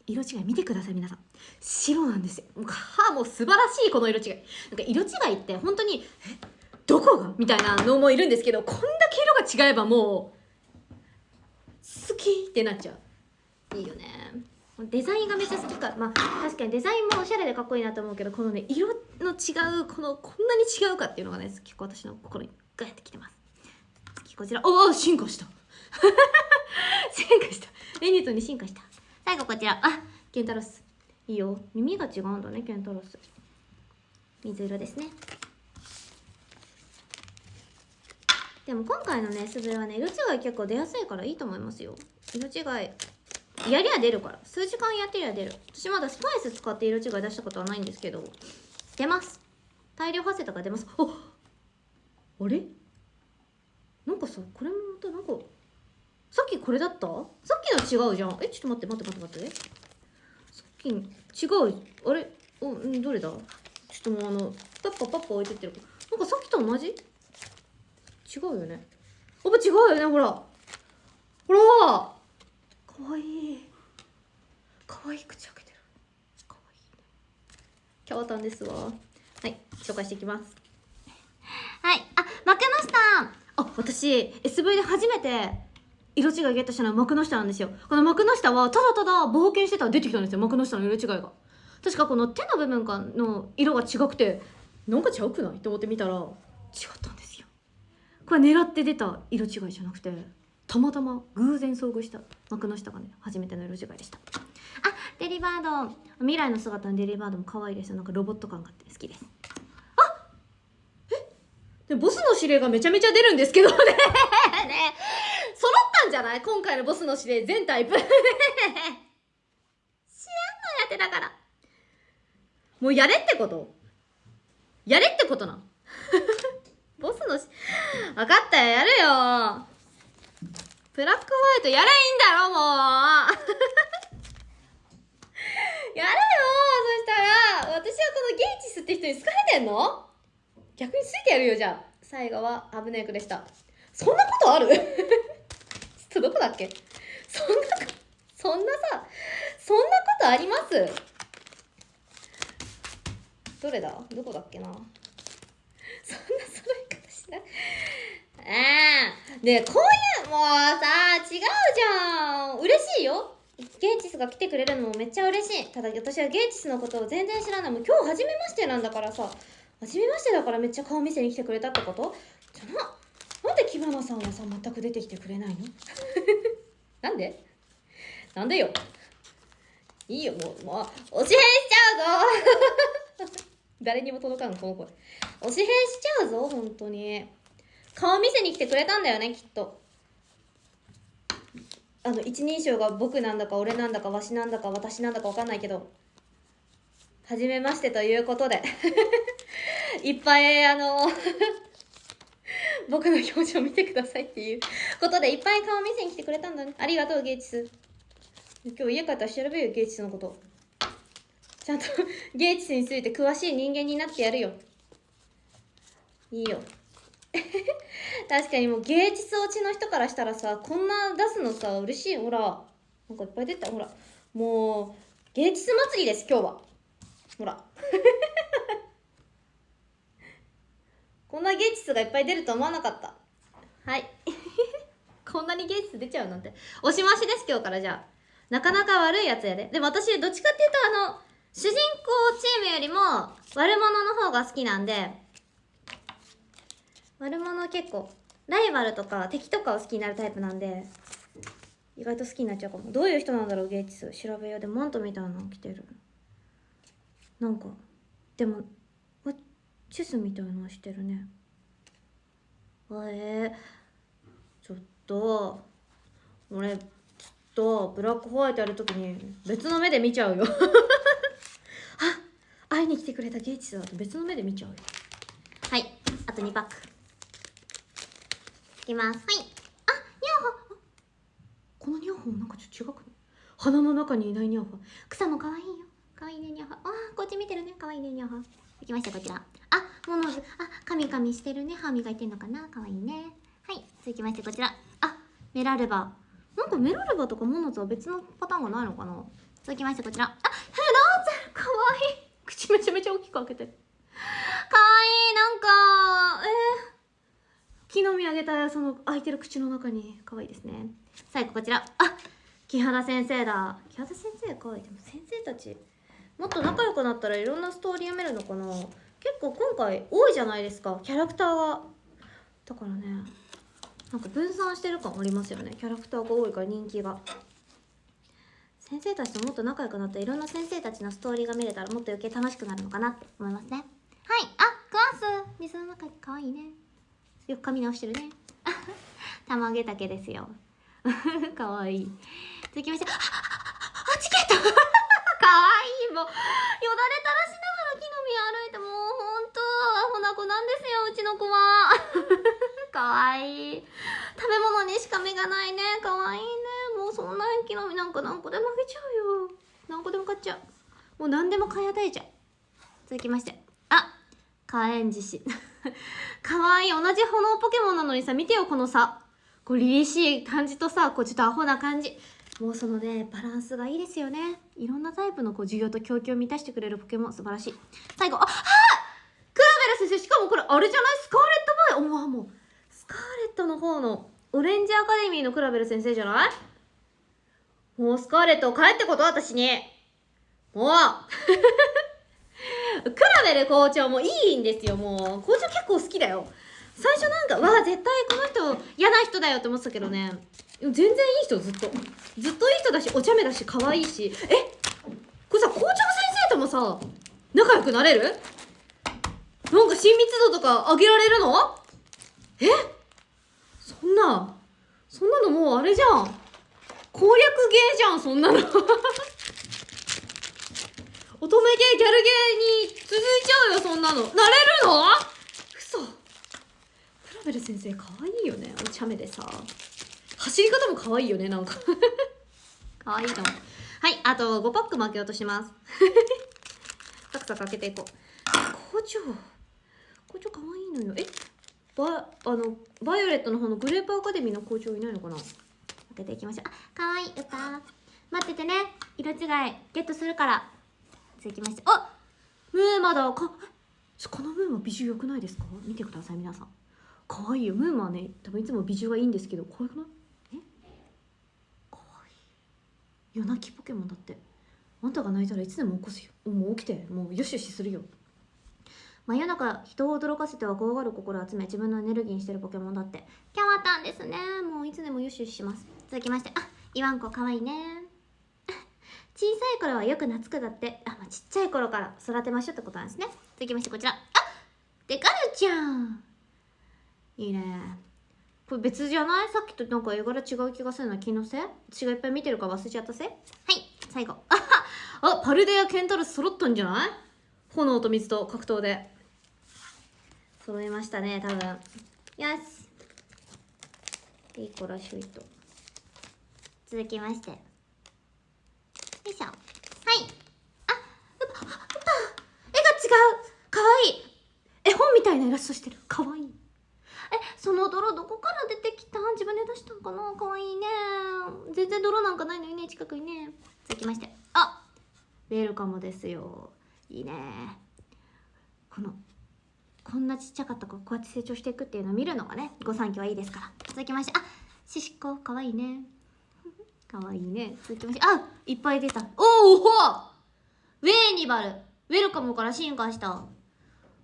色違い見てください皆さん。白なんですよ。もうもう素晴らしいこの色違い。なんか色違いって本当にえ？どこが？みたいなのもいるんですけどこんだけ色が違えばもう好きってなっちゃう。いいよね。デザインがめっちゃ好きか。まあ確かにデザインもおしゃれでかっこいいなと思うけどこのね色の違うこのこんなに違うかっていうのがね結構私の心にガヤってきてます。次こちら。おお進化した。進化した。レニットに進化した。最後こちら。あケンタロス。いいよ。耳が違うんだねケンタロス。水色ですね。でも今回のねスズレはね色違い結構出やすいからいいと思いますよ。色違い。やりゃ出るから。数時間やってりゃ出る。私まだスパイス使って色違い出したことはないんですけど出ます。大量発生とか出ます。ああれ？なんかさこれもまたなんかさっきこれだった？さっきの違うじゃん。えちょっと待って待って待って待って。そ品違う。あれ？おんどれだ？ちょっともうあのパッパパッパ置いてってるなんかさっきと同じ？違うよね。やっぱ違うよねほら。ほら！かわいい。かわいい。口開けてる。かわいいね。キャワタンですわ。はい紹介していきます。はいあ幕の下あ私 SV で初めて色違いゲットしたのは幕の下なんですよ。この幕の下はただただ冒険してたら出てきたんですよ幕の下の色違いが。確かこの手の部分かの色が違くてなんか違うくない？と思って見たら違ったんですよ。これ狙って出た色違いじゃなくてたまたま偶然遭遇した幕の下がね初めての色違いでした。あデリバード。未来の姿のデリバードも可愛いですよ。なんかロボット感があって好きです。あえ？でボスの指令がめちゃめちゃ出るんですけどね。ね揃ったんじゃない？今回のボスの指令全タイプ。知らんのやってだから。もうやれってこと？やれってことなん ボスのし分かったよやるよブラックホワイトやれいいんだろもう。やれよ。そしたら私はこのゲイチスって人に好かれてんの？逆についてやるよじゃあ。最後はアブネイクでした。そんなことある？ちょっとどこだっけ？そんなそんなさそんなことあります？どれだ？どこだっけな？そんな揃い方しない？ああねえこういうもうさ違うじゃん。嬉しいよ。ゲイチスが来てくれるのもめっちゃ嬉しい。ただ私はゲイチスのことを全然知らない。もう今日初めましてなんだからさ。初めましてだからめっちゃ顔見せに来てくれたってこと？じゃな。なんでキバナさんはさ全く出てきてくれないの？なんで？なんでよ。いいよ。もうもうおしへんしちゃうぞ。誰にも届かんこの声。おしへんしちゃうぞ本当に。顔見せに来てくれたんだよねきっと。あの一人称が僕なんだか俺なんだかわしなんだか私なんだか分かんないけど初めましてということで いっぱいあの 僕の表情見てくださいっていうことでいっぱい顔見せに来てくれたんだね。ありがとうゲイチス。今日家帰ったら調べるよゲイチスのこと。ちゃんとゲイチスについて詳しい人間になってやるよ。いいよ。確かにもう芸術落ちの人からしたらさこんな出すのさ嬉しい。ほらなんかいっぱい出た。ほらもう芸術祭りです今日は。ほら。こんな芸術がいっぱい出ると思わなかった。はい。こんなに芸術出ちゃうなんて。押し回しです今日からじゃあ。なかなか悪いやつやで。でも私どっちかっていうとあの主人公チームよりも悪者の方が好きなんで悪者結構ライバルとか敵とかを好きになるタイプなんで意外と好きになっちゃうかも。どういう人なんだろうゲイチス調べよう。でマントみたいなの着てる。なんかでもチェスみたいなのしてるね。あえー、ちょっと俺ちょっとブラックホワイトやるときに別の目で見ちゃうよ。あ会いに来てくれたゲイチスだと別の目で見ちゃうよ。はいあと2パック。きます。はい。あニャーハこのニャーハもなんかちょっと違くない？鼻の中にいないニャーハ草も可愛いよ。可愛いねニャーハあーこっち見てるね。可愛いねニャーハできましたこちら。あモノズあカミカミしてるね。歯磨いてんのかな？可愛いね。はい続きましてこちら。あメラルバ。なんかメラルバとかモノズは別のパターンがないのかな？続きましてこちら。あヘラーちゃん可愛い。口めちゃめちゃ大きく開けてる。可愛いなんかえー木の実あげたその開いてる口の中に可愛いですね。最後こちら。あ木原先生だ。木原先生可愛い。でも先生たちもっと仲良くなったらいろんなストーリー読めるのかな。結構今回多いじゃないですか。キャラクターが。だからね。なんか分散してる感ありますよね。キャラクターが多いから人気が。先生たちともっと仲良くなったらいろんな先生たちのストーリーが見れたらもっと余計楽しくなるのかなって思いますね。はい。あクワース。水の中に可愛いね。よく髪直してるね。玉毛丈ですよ。かわいい。続きましてああチケット。かわいい。もうよだれ垂らしながら木の実歩いてもうほんとアホな子なんですようちの子は。かわいい。食べ物にしか目がないね。かわいいね。もうそんな木の実なんか何個でもあげちゃうよ。何個でも買っちゃう。もう何でも買い与えちゃう。続きまして火炎獅子かわいい。同じ炎ポケモンなのにさ見てよこの差こう凛々しい感じとさこうちょっとアホな感じ。もうそのねバランスがいいですよね。いろんなタイプのこう需要と供給を満たしてくれるポケモン。素晴らしい。最後ああクラベル先生しかもこれあれじゃない？スカーレットバイ？おわもう。スカーレットの方のオレンジアカデミーのクラベル先生じゃない？もうスカーレットを帰ってこと？私に。もう。クラベル校長もいいんですよもう。校長結構好きだよ。最初なんかわあ絶対この人嫌な人だよって思ってたけどね。全然いい人ずっと。ずっといい人だしお茶目だし可愛いし。え？これさ校長先生ともさ仲良くなれる？なんか親密度とか上げられるの？え？そんなそんなのもうあれじゃん。攻略ゲーじゃんそんなの。乙女ゲーギャルゲーに続いちゃうよそんなの。なれるの？嘘。クラベル先生可愛いよね。お茶目でさ。走り方も可愛いよねなんか。可愛いのはいあと5パック負けようとします。サクサク開けていこう。校長校長可愛いのよ。え？バあのバイオレットの方のグレープアカデミーの校長いないのかな？開けていきましょう。あ可愛い歌待っててね。色違い。ゲットするから続きまして。あムーマだ。かこのムーマ美女良くないですか？見てください皆さん。可愛いよ。ムーマはね多分いつも美女がいいんですけど可愛くない？え？可愛い。夜泣きポケモンだって。あんたが泣いたらいつでも起こすよ。もう起きて。もうよしよしするよ。真夜中人を驚かせては怖がる心を集め自分のエネルギーにしてるポケモンだって。キャワタンですね。もういつでもよしよしします。続きまして。あイワンコかわいいね。小さい頃はよく懐くだって。あ、まあ、ちっちゃい頃から育てましょうってことなんですね。続きましてこちら。あデカルちゃん。いいね。これ別じゃない？さっきとなんか絵柄違う気がするな。気のせい？私がいっぱい見てるから忘れちゃったせい？はい最後。あパルデアケンタルス揃ったんじゃない？炎と水と格闘で。揃いましたね多分。よし。いい子らしいと。続きましてよいしょはいあうぱうぱ絵が違うかわいい絵本みたいなイラストしてる。かわいい。えその泥どこから出てきた？自分で出したんかな？かわいいね。全然泥なんかないのにね近くにね。続きまして。あウェルカムですよ。いいね。このこんなちっちゃかった子こうやって成長していくっていうのを見るのがね御三家はいいですから。続きまして。あシシコかわいいね。かわいいね。続きまして。あいっぱい出た。おおウェーニバル。ウェルカムから進化した。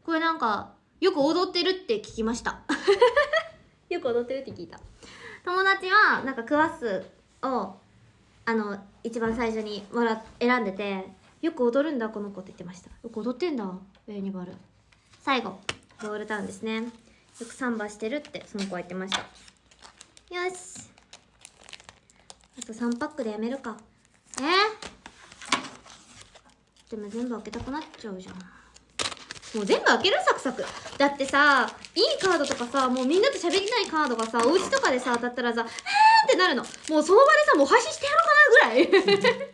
これなんかよく踊ってるって聞きました。よく踊ってるって聞いた。友達はなんかクワスをあの一番最初にもら選んでてよく踊るんだこの子って言ってました。よく踊ってんだウェーニバル。最後ボールタウンですね。よくサンバしてるってその子は言ってました。よし。あと3パックでやめるか。えでも全部開けたくなっちゃうじゃんもう全部開けるサクサク。だってさいいカードとかさもうみんなと喋りたいカードがさお家とかでさ当たったらさ「えー!」ってなるの。もうその場でさもう配信してやろうかなぐらい。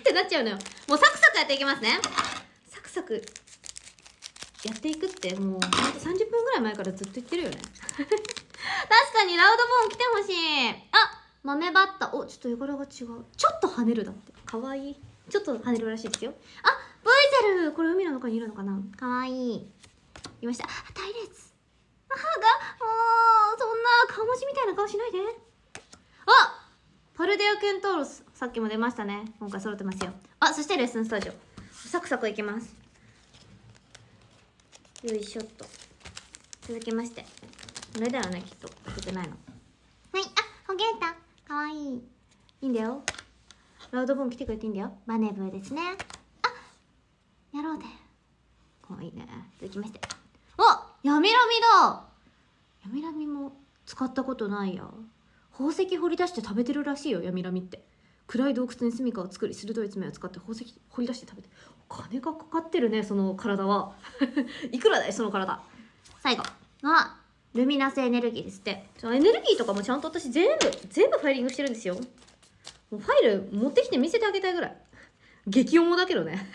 ってなっちゃうのよ。もうサクサクやっていきますね。サクサクやっていくってもうほんと30分ぐらい前からずっと言ってるよね。確かにラウドボーン来てほしい。あ豆バッタ。おちょっと絵柄が違う。ちょっと跳ねるだって。かわいい。ちょっと跳ねるらしいですよ。あブイゼルこれ海の中にいるのかな？かわいい。いました。あ隊列。あが？もうそんな顔文字みたいな顔しないで。あパルデアケンタウロスさっきも出ましたね。今回揃ってますよ。あそしてレッスンスタジオ。サクサクいきます。よいしょっと。続きまして。これだよねきっと。開けてないの。はい。あほげーた。かわいい。いいんだよ。ラウドボーン来てくれていいんだよ。バネブーですねあやろうでかわいいね続きまして。あヤミラミだ。ヤミラミも使ったことないや。宝石掘り出して食べてるらしいよヤミラミって。暗い洞窟に住処を作り鋭い爪を使って宝石掘り出して食べて。金がかかってるねその体は。いくらだいその体。最後。あルミナスエネルギーですって。エネルギーとかもちゃんと私全部全部ファイリングしてるんですよ。もうファイル持ってきて見せてあげたいぐらい。激重だけどね。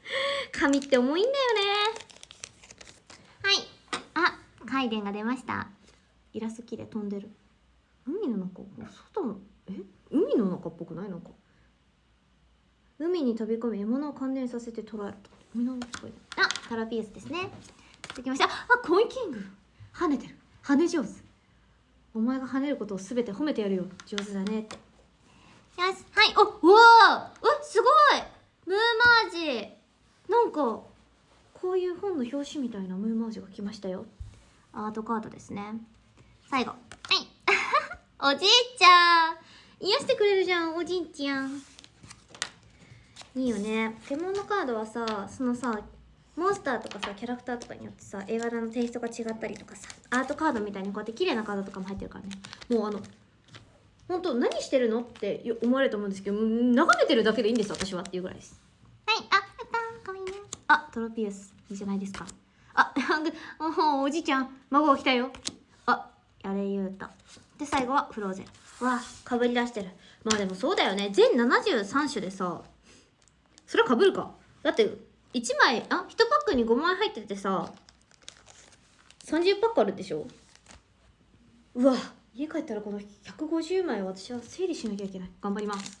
紙って重いんだよね。回電が出ました。イラスト綺麗飛んでる。海の中？外の？え？海の中っぽくないなんか？海に飛び込み獲物を感電させて捕らえると海の中あタラピウスですね。できました。あコインキング。跳ねてる。跳ね上手。お前が跳ねることを全て褒めてやるよ。上手だね。ってよし。はい。おうわー。うすごい。ムーマージ。なんかこういう本の表紙みたいなムーマージが来ましたよアートカードですね。最後。はい。おじいちゃん。癒してくれるじゃんおじいちゃん。いいよね。ポケモンのカードはさそのさモンスターとかさキャラクターとかによってさ映画のテイストが違ったりとかさアートカードみたいにこうやって綺麗なカードとかも入ってるからね。もうあの本当何してるのって思われると思うんですけど眺めてるだけでいいんです私はっていうぐらいです。はい。あやったかわいいね。あトロピウス。いいじゃないですかあおおじいちゃん孫が来たよ。あやれゆうた。で最後はフローゼン。わあかぶり出してる。まあでもそうだよね。全73種でさそれはかぶるか。だって1枚あ1パックに5枚入っててさ30パックあるでしょ。うわ家帰ったらこの150枚私は整理しなきゃいけない。頑張ります。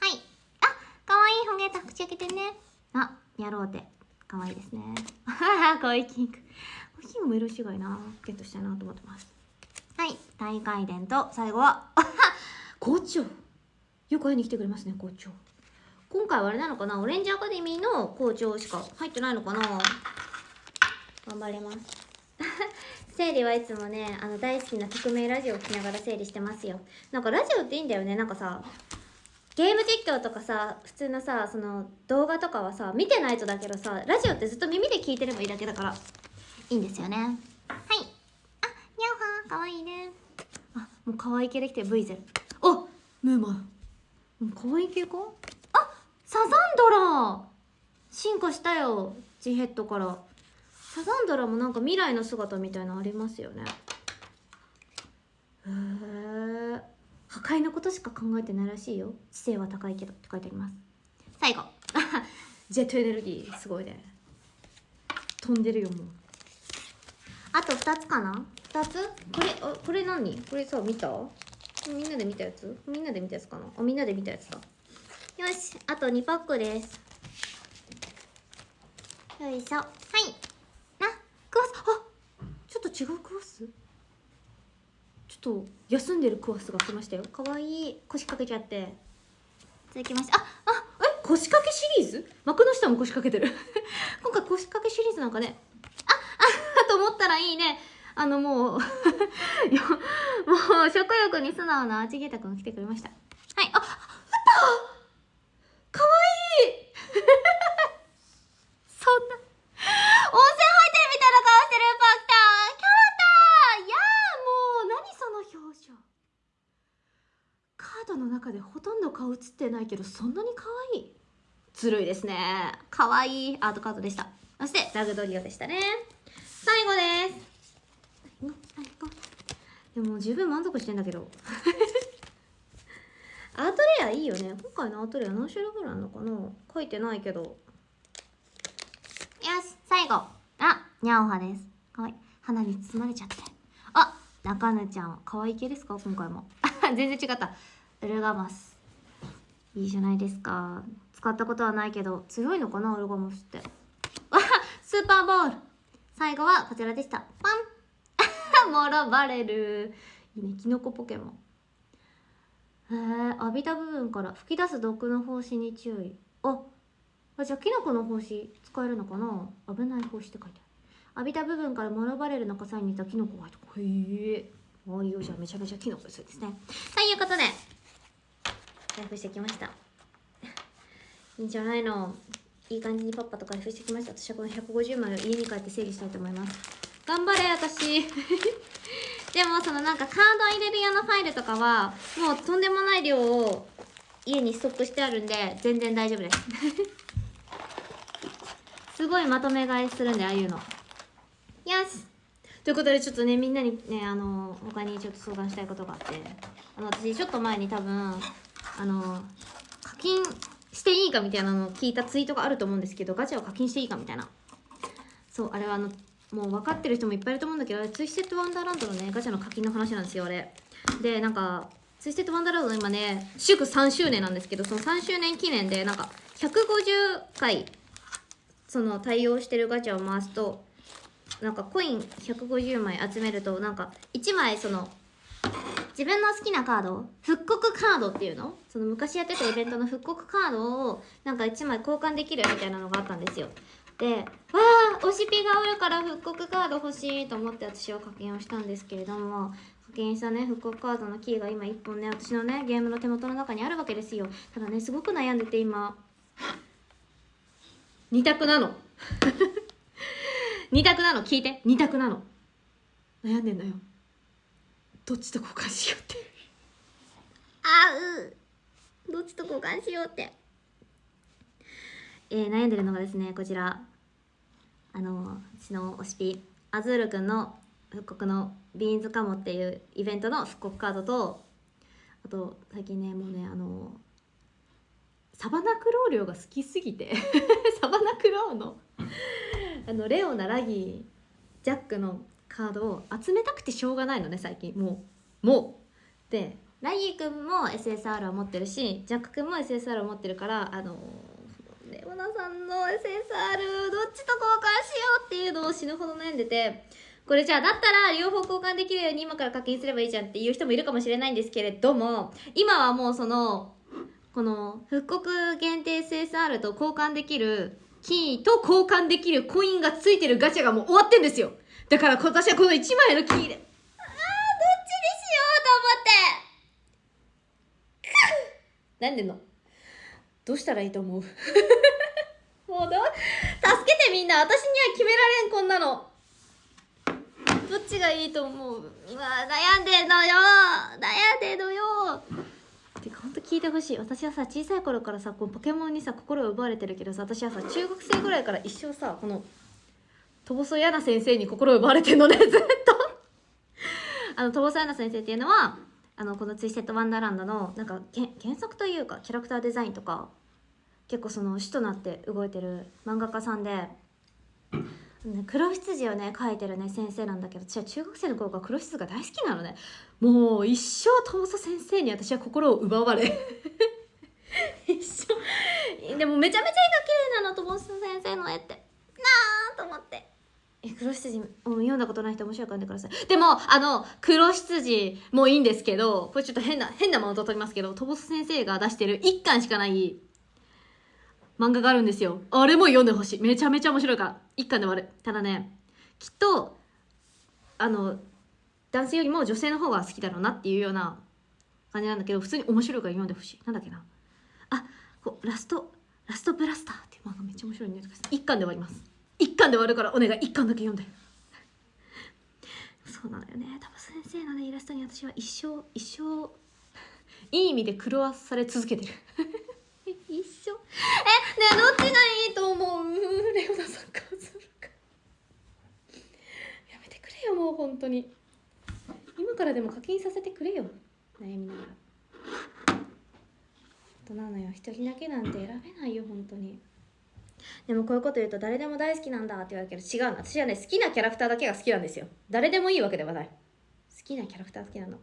はい。あかわいいほげた。口開けてね。あやろうてかわいいですね。かわいいキングキングも色違いなゲットしたいなと思ってます。はい。大回殿と最後は 校長。よく会いに来てくれますね校長。今回はあれなのかな？オレンジアカデミーの校長しか入ってないのかな？頑張ります。整理はいつもねあの大好きな匿名ラジオを聴きながら整理してますよ。なんかラジオっていいんだよね。なんかさゲーム実況とかさ普通のさその動画とかはさ見てないとだけどさラジオってずっと耳で聞いてればいいだけだから。いいんですよね。はい。あニャオハかわいいね。あもう可愛い系できてる V ゼル。あムーマン。可愛い系かサザンドラ。進化したよジヘッドから。サザンドラもなんか未来の姿みたいなのありますよね。へえ破壊のことしか考えてないらしいよ。知性は高いけどって書いてあります。最後。ジェットエネルギーすごいね。飛んでるよもう。あと2つかな。2つ？これあこれ何？これさ見た？みんなで見たやつ？みんなで見たやつかな？あみんなで見たやつだ。よし。あと2パックです。よいしょ。はい。あクワスあちょっと違うクワスちょっと休んでるクワスが来ましたよ。かわいい。腰掛けちゃって。続きましてああえ？腰掛けシリーズ？幕の下も腰掛けてる。今回腰掛けシリーズなんかね。ああと思ったらいいね。あのもう もう食欲に素直なアーチゲータ君が来てくれました。はい。ああったかわいいそんな温泉入ってるみたいな顔してるパクターキャラターいやーもう何その表情の中でほとんど顔映ってないけどそんなに可愛い？ずるいですね。可愛い。アートカードでした。そしてラグドリオでしたね。最後です。でも十分満足してんだけど。アートレアいいよね。今回のアートレア何種類ぐらいあるのかな？書いてないけど。よし最後。あにゃおはです。かわい。い花に包まれちゃって。あ中根ちゃん。可愛い系ですか？今回も。全然違った。ウルガマス。いいじゃないですか。使ったことはないけど強いのかなウルガマスって。あ スーパーボール。最後はこちらでした。パン。モロバレルいいね。キノコポケモン。へえ浴びた部分から吹き出す毒の胞子に注意。ああじゃあキノコの胞子使えるのかな。危ない胞子って書いてある。浴びた部分からモロバレルの火災に似たキノコが入ってへえあいいよじゃあめちゃめちゃキノコですですね。ということで開封してきました。いいんじゃないの？いい感じにパッパと開封してきました。私はこの150枚を家に帰って整理したいと思います。頑張れ私。でもそのなんかカード入れる用のファイルとかはもうとんでもない量を家にストックしてあるんで全然大丈夫です。すごいまとめ買いするんでああいうの。よし。ということでちょっとねみんなにねあの他にちょっと相談したいことがあって。あの私ちょっと前に多分あの課金していいかみたいなのを聞いたツイートがあると思うんですけどガチャを課金していいかみたいな。そうあれはあのもう分かってる人もいっぱいいると思うんだけどあれツイステッドワンダーランドのねガチャの課金の話なんですよあれ。でなんかツイステッドワンダーランドの今ね祝3周年なんですけどその3周年記念でなんか150回その対応してるガチャを回すとなんかコイン150枚集めるとなんか1枚その自分の好きなカード復刻カードっていうの？その昔やってたイベントの復刻カードをなんか1枚交換できるみたいなのがあったんですよ。でわあ推しピがおるから復刻カード欲しいと思って私は課金をしたんですけれども課金したね復刻カードのキーが今1本ね私のねゲームの手元の中にあるわけですよ。ただねすごく悩んでて今。2択なの。2択なの。聞いて。2択なの。悩んでんのよ。どっちと交換しようって。あう。どっちと交換しようって。えー、悩んでるのがですねこちら。あのうちの推しピアズールくんの復刻のビーンズカモっていうイベントの復刻カードとあと最近ねもうねあのサバナクロー量が好きすぎて。サバナクローのあのレオナラギージャックのカードを集めたくてしょうがないのね最近。もう。もう。でラギーくんも SSR を持ってるしジャックくんも SSR を持ってるからあのレオナさんの SSR どっちと交換しようっていうのを死ぬほど悩んでてこれじゃあだったら両方交換できるように今から課金すればいいじゃんっていう人もいるかもしれないんですけれども今はもうそのこの復刻限定 SSR と交換できるキーと交換できるコインがついてるガチャがもう終わってんですよだから私はこの1枚のキーであーどっちにしようと思って。なんでの？どうしたらいいと思う？もうど助けてみんな。私には決められんこんなの。どっちがいいと思う？うわ悩んでんのよ。悩んでんのよ。てかほんと聞いてほしい。私はさ小さい頃からさこうポケモンにさ心を奪われてるけどさ私はさ中学生ぐらいから一生さこのトボソヤナ先生に心を奪われてるのねずっと。あのトボソヤナ先生っていうのはあのこの「ツイステッドワンダーランドの」なんかけ原作というかキャラクターデザインとか結構その主となって動いてる漫画家さんで、黒羊をね描いてるね先生なんだけど私は中学生の頃から黒羊が大好きなのね。もう一生トー先生に私は心を奪われ。一生。でもめちゃめちゃ絵が綺麗なのトー先生の絵って。なあと思って。え黒羊も読んだことない人面白いから読んでください。でもあの黒羊もいいんですけどこれちょっと変な変なマウント取りますけどトボス先生が出してる1巻しかない漫画があるんですよ。あれも読んでほしい。めちゃめちゃ面白いから。一巻で終わる。ただねきっとあの男性よりも女性の方が好きだろうなっていうような感じなんだけど普通に面白いから読んでほしい。なんだっけな。あこうラストラストブラスターっていう漫画めっちゃ面白いんで一巻で終わります。一巻で終わるからお願い一巻だけ読んで。そうなのよね。多分先生のねイラストに私は一生一生いい意味で狂わされ続けてる。一緒えねえどっちがいいと思う？レオナさんかするか。やめてくれよもう本当に。今からでも課金させてくれよ。悩みながら。本当なのよ。一人だけなんて選べないよ本当に。でもこういうこと言うと誰でも大好きなんだって言われるけど違うの。私はね好きなキャラクターだけが好きなんですよ。誰でもいいわけではない。好きなキャラクター好きなの。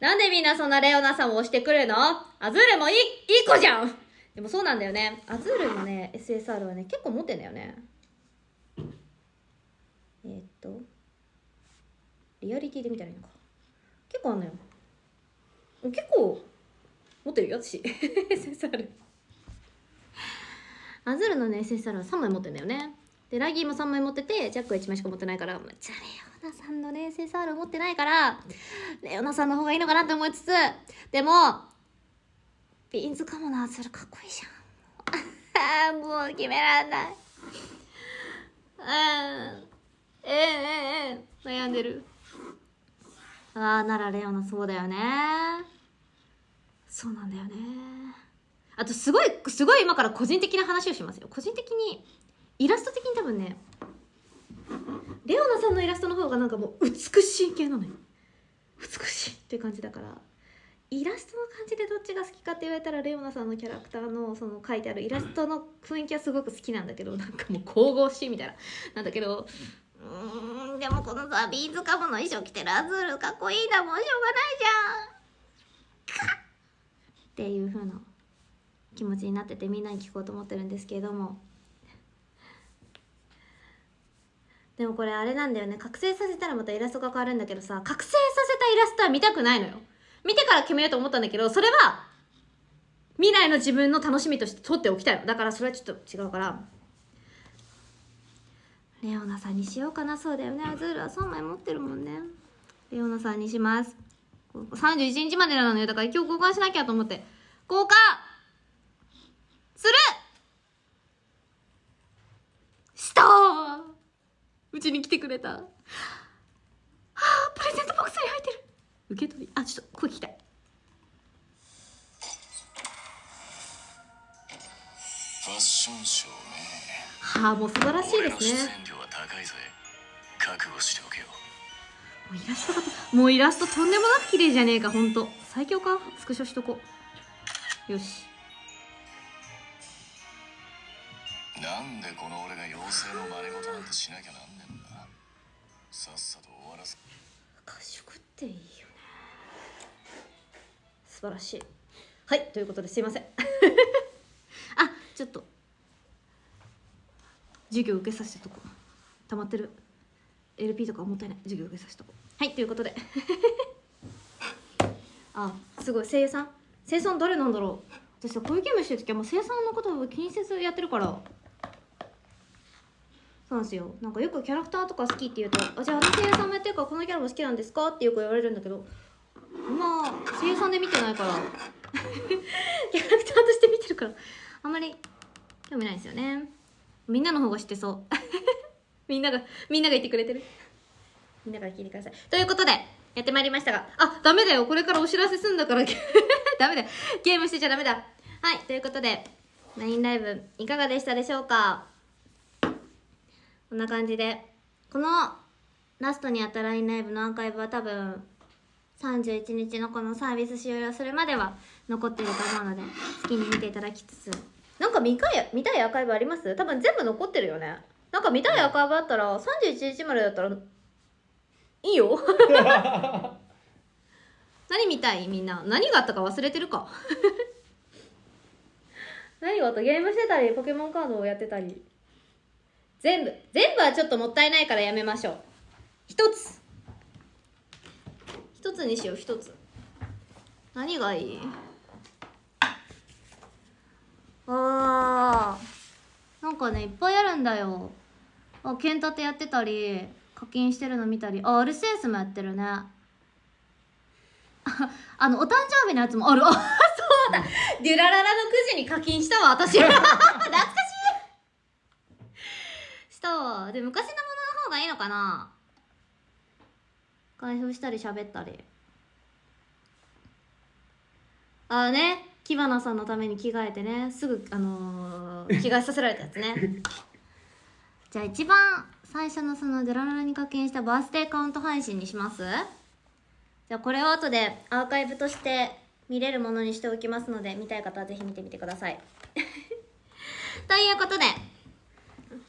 なんでみんなそんなレオナさんを押してくるの？アズールもいいいい子じゃん。でもそうなんだよね。アズールのね SSR はね結構持ってんだよね。えー、っとリアリティで見たらいいのか。結構あんのよ。結構持ってるよ私。SSR アズールのね SSR は3枚持ってんだよね。でラギーも3枚持っててジャックは1枚しか持ってないからじゃあレオナさんのね SSR 持ってないからレオナさんの方がいいのかなって思いつつでもビーンズカモのアズールかっこいいじゃん。もう決めらんない。うん。ええええ悩んでる。ああならレオナそうだよね。そうなんだよね。あとすごいすごい今から個人的な話をしますよ。個人的にイラスト的に多分ねレオナさんのイラストの方がなんかもう美しい系なのよ。美しいっていう感じだからイラストの感じでどっちが好きかって言われたらレオナさんのキャラクターのその書いてあるイラストの雰囲気はすごく好きなんだけどなんかもう神々しいみたいななんだけどうんでもこのさビーズカムの衣装着てるアズールかっこいいなもうしょうがないじゃん。かっ！っていう風な。気持ちになっててみんなに聞こうと思ってるんですけれども。でもこれあれなんだよね。覚醒させたらまたイラストが変わるんだけどさ。覚醒させたイラストは見たくないのよ。見てから決めようと思ったんだけどそれは未来の自分の楽しみとして取っておきたいの。だからそれはちょっと違うから。レオナさんにしようかな。そうだよね。アズールは3枚持ってるもんね。レオナさんにします。31日までなのよ。だから今日交換しなきゃと思って。交換する。したうちに来てくれた。はあプレゼントボックスに入ってる。受け取り。あちょっと声聞きたい。ファッションショーね。はあもう素晴らしいですね。演料は高いぜ。覚悟しておけよ。もうイラストがもうイラストとんでもなく綺麗じゃねえかほんと。最強か。スクショしとこう。よしなんでこの俺が妖精の真似事なんてしなきゃなんねんだ。さっさと終わらせ。賢っていいよね。素晴らしい。はいということですいません。あちょっと。授業受けさせてとこ。溜まってる。LP とかもったいない授業受けさせてとこ。はいということで。あすごい。声優さん。声優さん誰なんだろう。私さこういうゲームして時はもう声優さんのことを気にせずやってるから。なんですよ。なんかよくキャラクターとか好きって言うと「あじゃああの声優さんもやってるからこのキャラも好きなんですか?」ってよく言われるんだけどまあ声優さんで見てないから。キャラクターとして見てるからあんまり興味ないですよね。みんなの方が知ってそう。みんながみんなが言ってくれてる。みんなから聞いてください。ということでやってまいりましたがあダメだよ。これからお知らせすんだから。ダメだ。よゲームしてちゃダメだ。はい。ということで LINE ライブいかがでしたでしょうか？こんな感じで。このラストにあった LINE ライブのアーカイブは多分31日のこのサービス終了するまでは残ってると思うので好きに見ていただきつつ。なんか見たい見たいアーカイブあります？多分全部残ってるよね。なんか見たいアーカイブあったら31日までだったらいいよ。何見たいみんな？何があったか忘れてるか。何があったゲームしてたりポケモンカードをやってたり全部全部はちょっともったいないからやめましょう。一つ。一つにしよう一つ。何がいい？あー。なんかねいっぱいあるんだよ。あ剣立てやってたり課金してるの見たり。あアルセウスもやってるね。あ あのお誕生日のやつもある。あそうだ。デュラララのくじに課金したわ私。懐かしいしたわで昔のものの方がいいのかな？開封したり喋ったり。ああね。キバナさんのために着替えてね。すぐあのー着替えさせられたやつね。じゃあ一番最初のそのデラララに課金したバースデーカウント配信にします？じゃあこれを後でアーカイブとして見れるものにしておきますので見たい方はぜひ見てみてください。ということで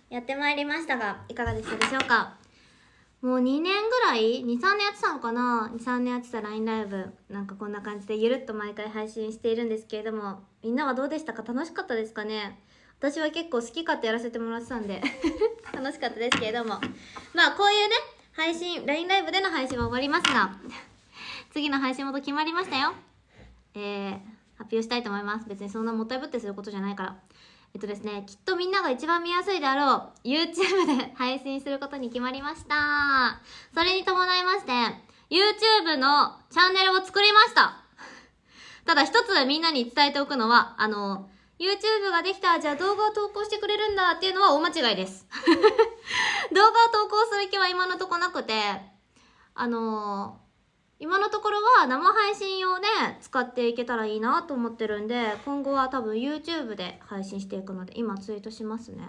やってまいりましたがいかがでしたでしょうか？もう2年ぐらい？23年やってたのかな？23年やってた LINE ライブ。なんかこんな感じでゆるっと毎回配信しているんですけれどもみんなはどうでしたか？楽しかったですかね？私は結構好き勝手やらせてもらってたんで 楽しかったですけれども。まあこういうね配信 LINE ライブでの配信は終わりますが次の配信元決まりましたよ。えー、発表したいと思います。別にそんなもったいぶってすることじゃないから。えっとですねきっとみんなが一番見やすいであろう YouTube で配信することに決まりました。それに伴いまして YouTube のチャンネルを作りました。ただ一つみんなに伝えておくのはあの YouTube ができたじゃあ動画を投稿してくれるんだっていうのは大間違いです。動画を投稿する気は今のとこなくてあの今のところは生配信用で使っていけたらいいなと思ってるんで今後は多分 YouTube で配信していくので今ツイートしますね。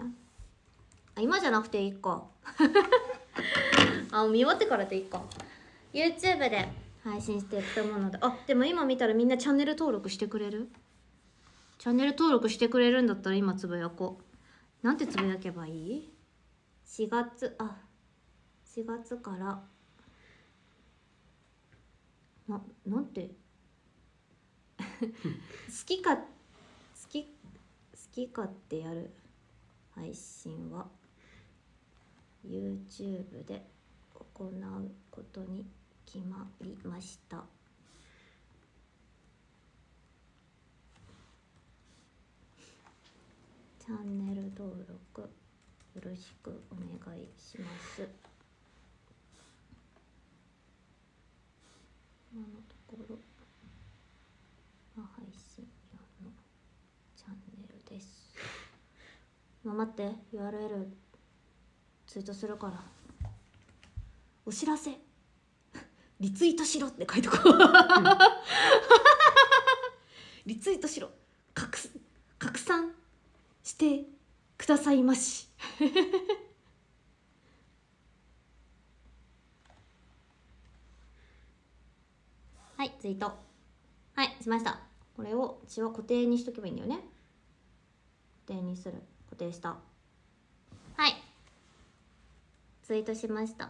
あ今じゃなくていいか。あ見終わってからでいいか。YouTube で配信していくと思うので。あでも今見たらみんなチャンネル登録してくれる？チャンネル登録してくれるんだったら今つぶやこう。なんてつぶやけばいい ?4 月あ4月からななんて？好きか好き好き勝手やる。配信は。YouTube で行うことに決まりました。チャンネル登録よろしくお願いします。今のところは配信用のチャンネルです。まあ待って URL ツイートするから。お知らせ。リツイートしろって書いとこう。リツイートしろ。拡拡散してくださいまし。はいツイート。はいしました。これを血は固定にしとけばいいんだよね。固定にする。固定した。はい。ツイートしました。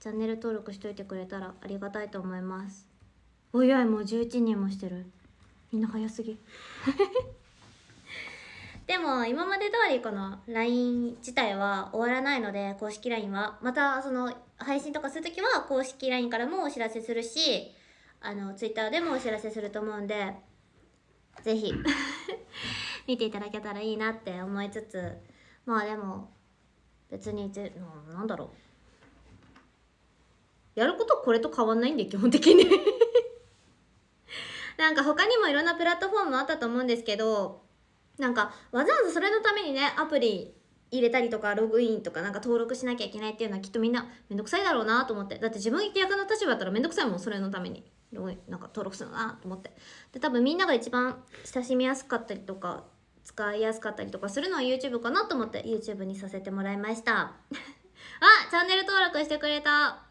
チャンネル登録しといてくれたらありがたいと思います。おいおいもう11人もしてる。みんな早すぎ。でも今まで通りこの LINE 自体は終わらないので公式 LINE は。またその配信とかするときは公式 LINE からもお知らせするしあの Twitter でもお知らせすると思うんでぜひ 見ていただけたらいいなって思いつつまあでも別にぜななんだろう。やることこれと変わんないんで基本的に。なんか他にもいろんなプラットフォームあったと思うんですけどなんかわざわざそれのためにねアプリ入れたりとかログインとかなんか登録しなきゃいけないっていうのはきっとみんなめんどくさいだろうなと思って。だって自分役の立場だったらめんどくさいもんそれのためになんか登録するなと思って。で多分みんなが一番親しみやすかったりとか使いやすかったりとかするのは YouTube かなと思って YouTube にさせてもらいました。あチャンネル登録してくれた。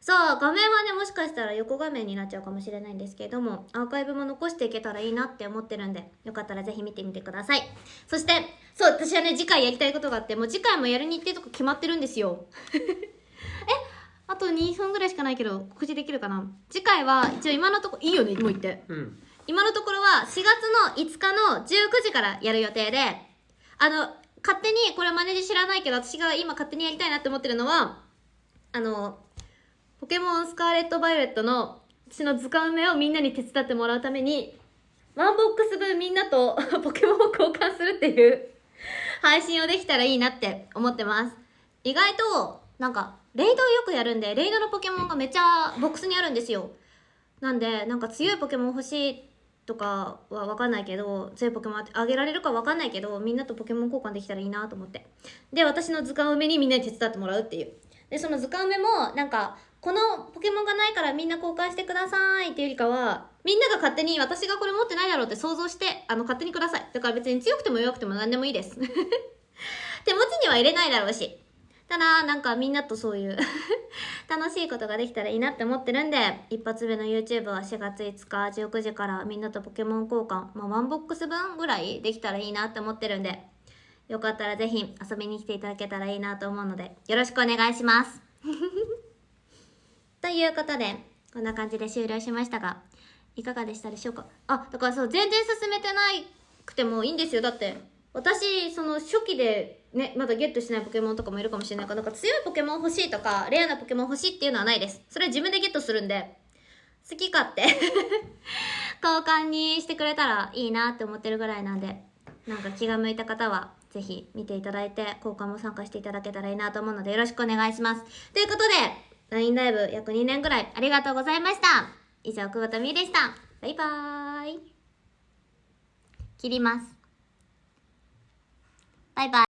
そう画面はねもしかしたら横画面になっちゃうかもしれないんですけれどもアーカイブも残していけたらいいなって思ってるんでよかったらぜひ見てみてください。そしてそう私はね次回やりたいことがあってもう次回もやる日程とか決まってるんですよ。あと2分ぐらいしかないけど告知できるかな。次回は一応今のとこいいよねもう言って。うん。今のところは4月の5日の19時からやる予定で、あの、勝手に、これマネージ知らないけど、私が今勝手にやりたいなって思ってるのは、あの、ポケモンスカーレット・バイオレットの、私の図鑑埋めをみんなに手伝ってもらうために、ワンボックス分みんなと ポケモンを交換するっていう配信をできたらいいなって思ってます。意外と、なんか、レイドをよくやるんで、レイドのポケモンがめっちゃボックスにあるんですよ。なんで、なんか強いポケモン欲しいとかは分かんないけど強いポケモンあげられるか分かんないけどみんなとポケモン交換できたらいいなと思って。で私の図鑑埋めにみんなに手伝ってもらうっていう。でその図鑑埋めもなんかこのポケモンがないからみんな交換してくださいっていうよりかはみんなが勝手に私がこれ持ってないだろうって想像してあの勝手にください。だから別に強くても弱くても何でもいいです。手持ちには入れないだろうし。ただなんかみんなとそういう 楽しいことができたらいいなって思ってるんで一発目の YouTube は4月5日19時からみんなとポケモン交換まあワンボックス分ぐらいできたらいいなって思ってるんでよかったらぜひ遊びに来ていただけたらいいなと思うのでよろしくお願いします。ということでこんな感じで終了しましたがいかがでしたでしょうか？あだからそう全然進めてないくてもいいんですよ。だって私その初期でねまだゲットしないポケモンとかもいるかもしれないからなんか強いポケモン欲しいとかレアなポケモン欲しいっていうのはないです。それは自分でゲットするんで。好き勝手。交換にしてくれたらいいなって思ってるぐらいなんで。なんか気が向いた方はぜひ見ていただいて交換も参加していただけたらいいなと思うのでよろしくお願いします。ということで LINE ライブ約2年ぐらいありがとうございました。以上久保田美でした。バイバーイ。切ります。バイバイ。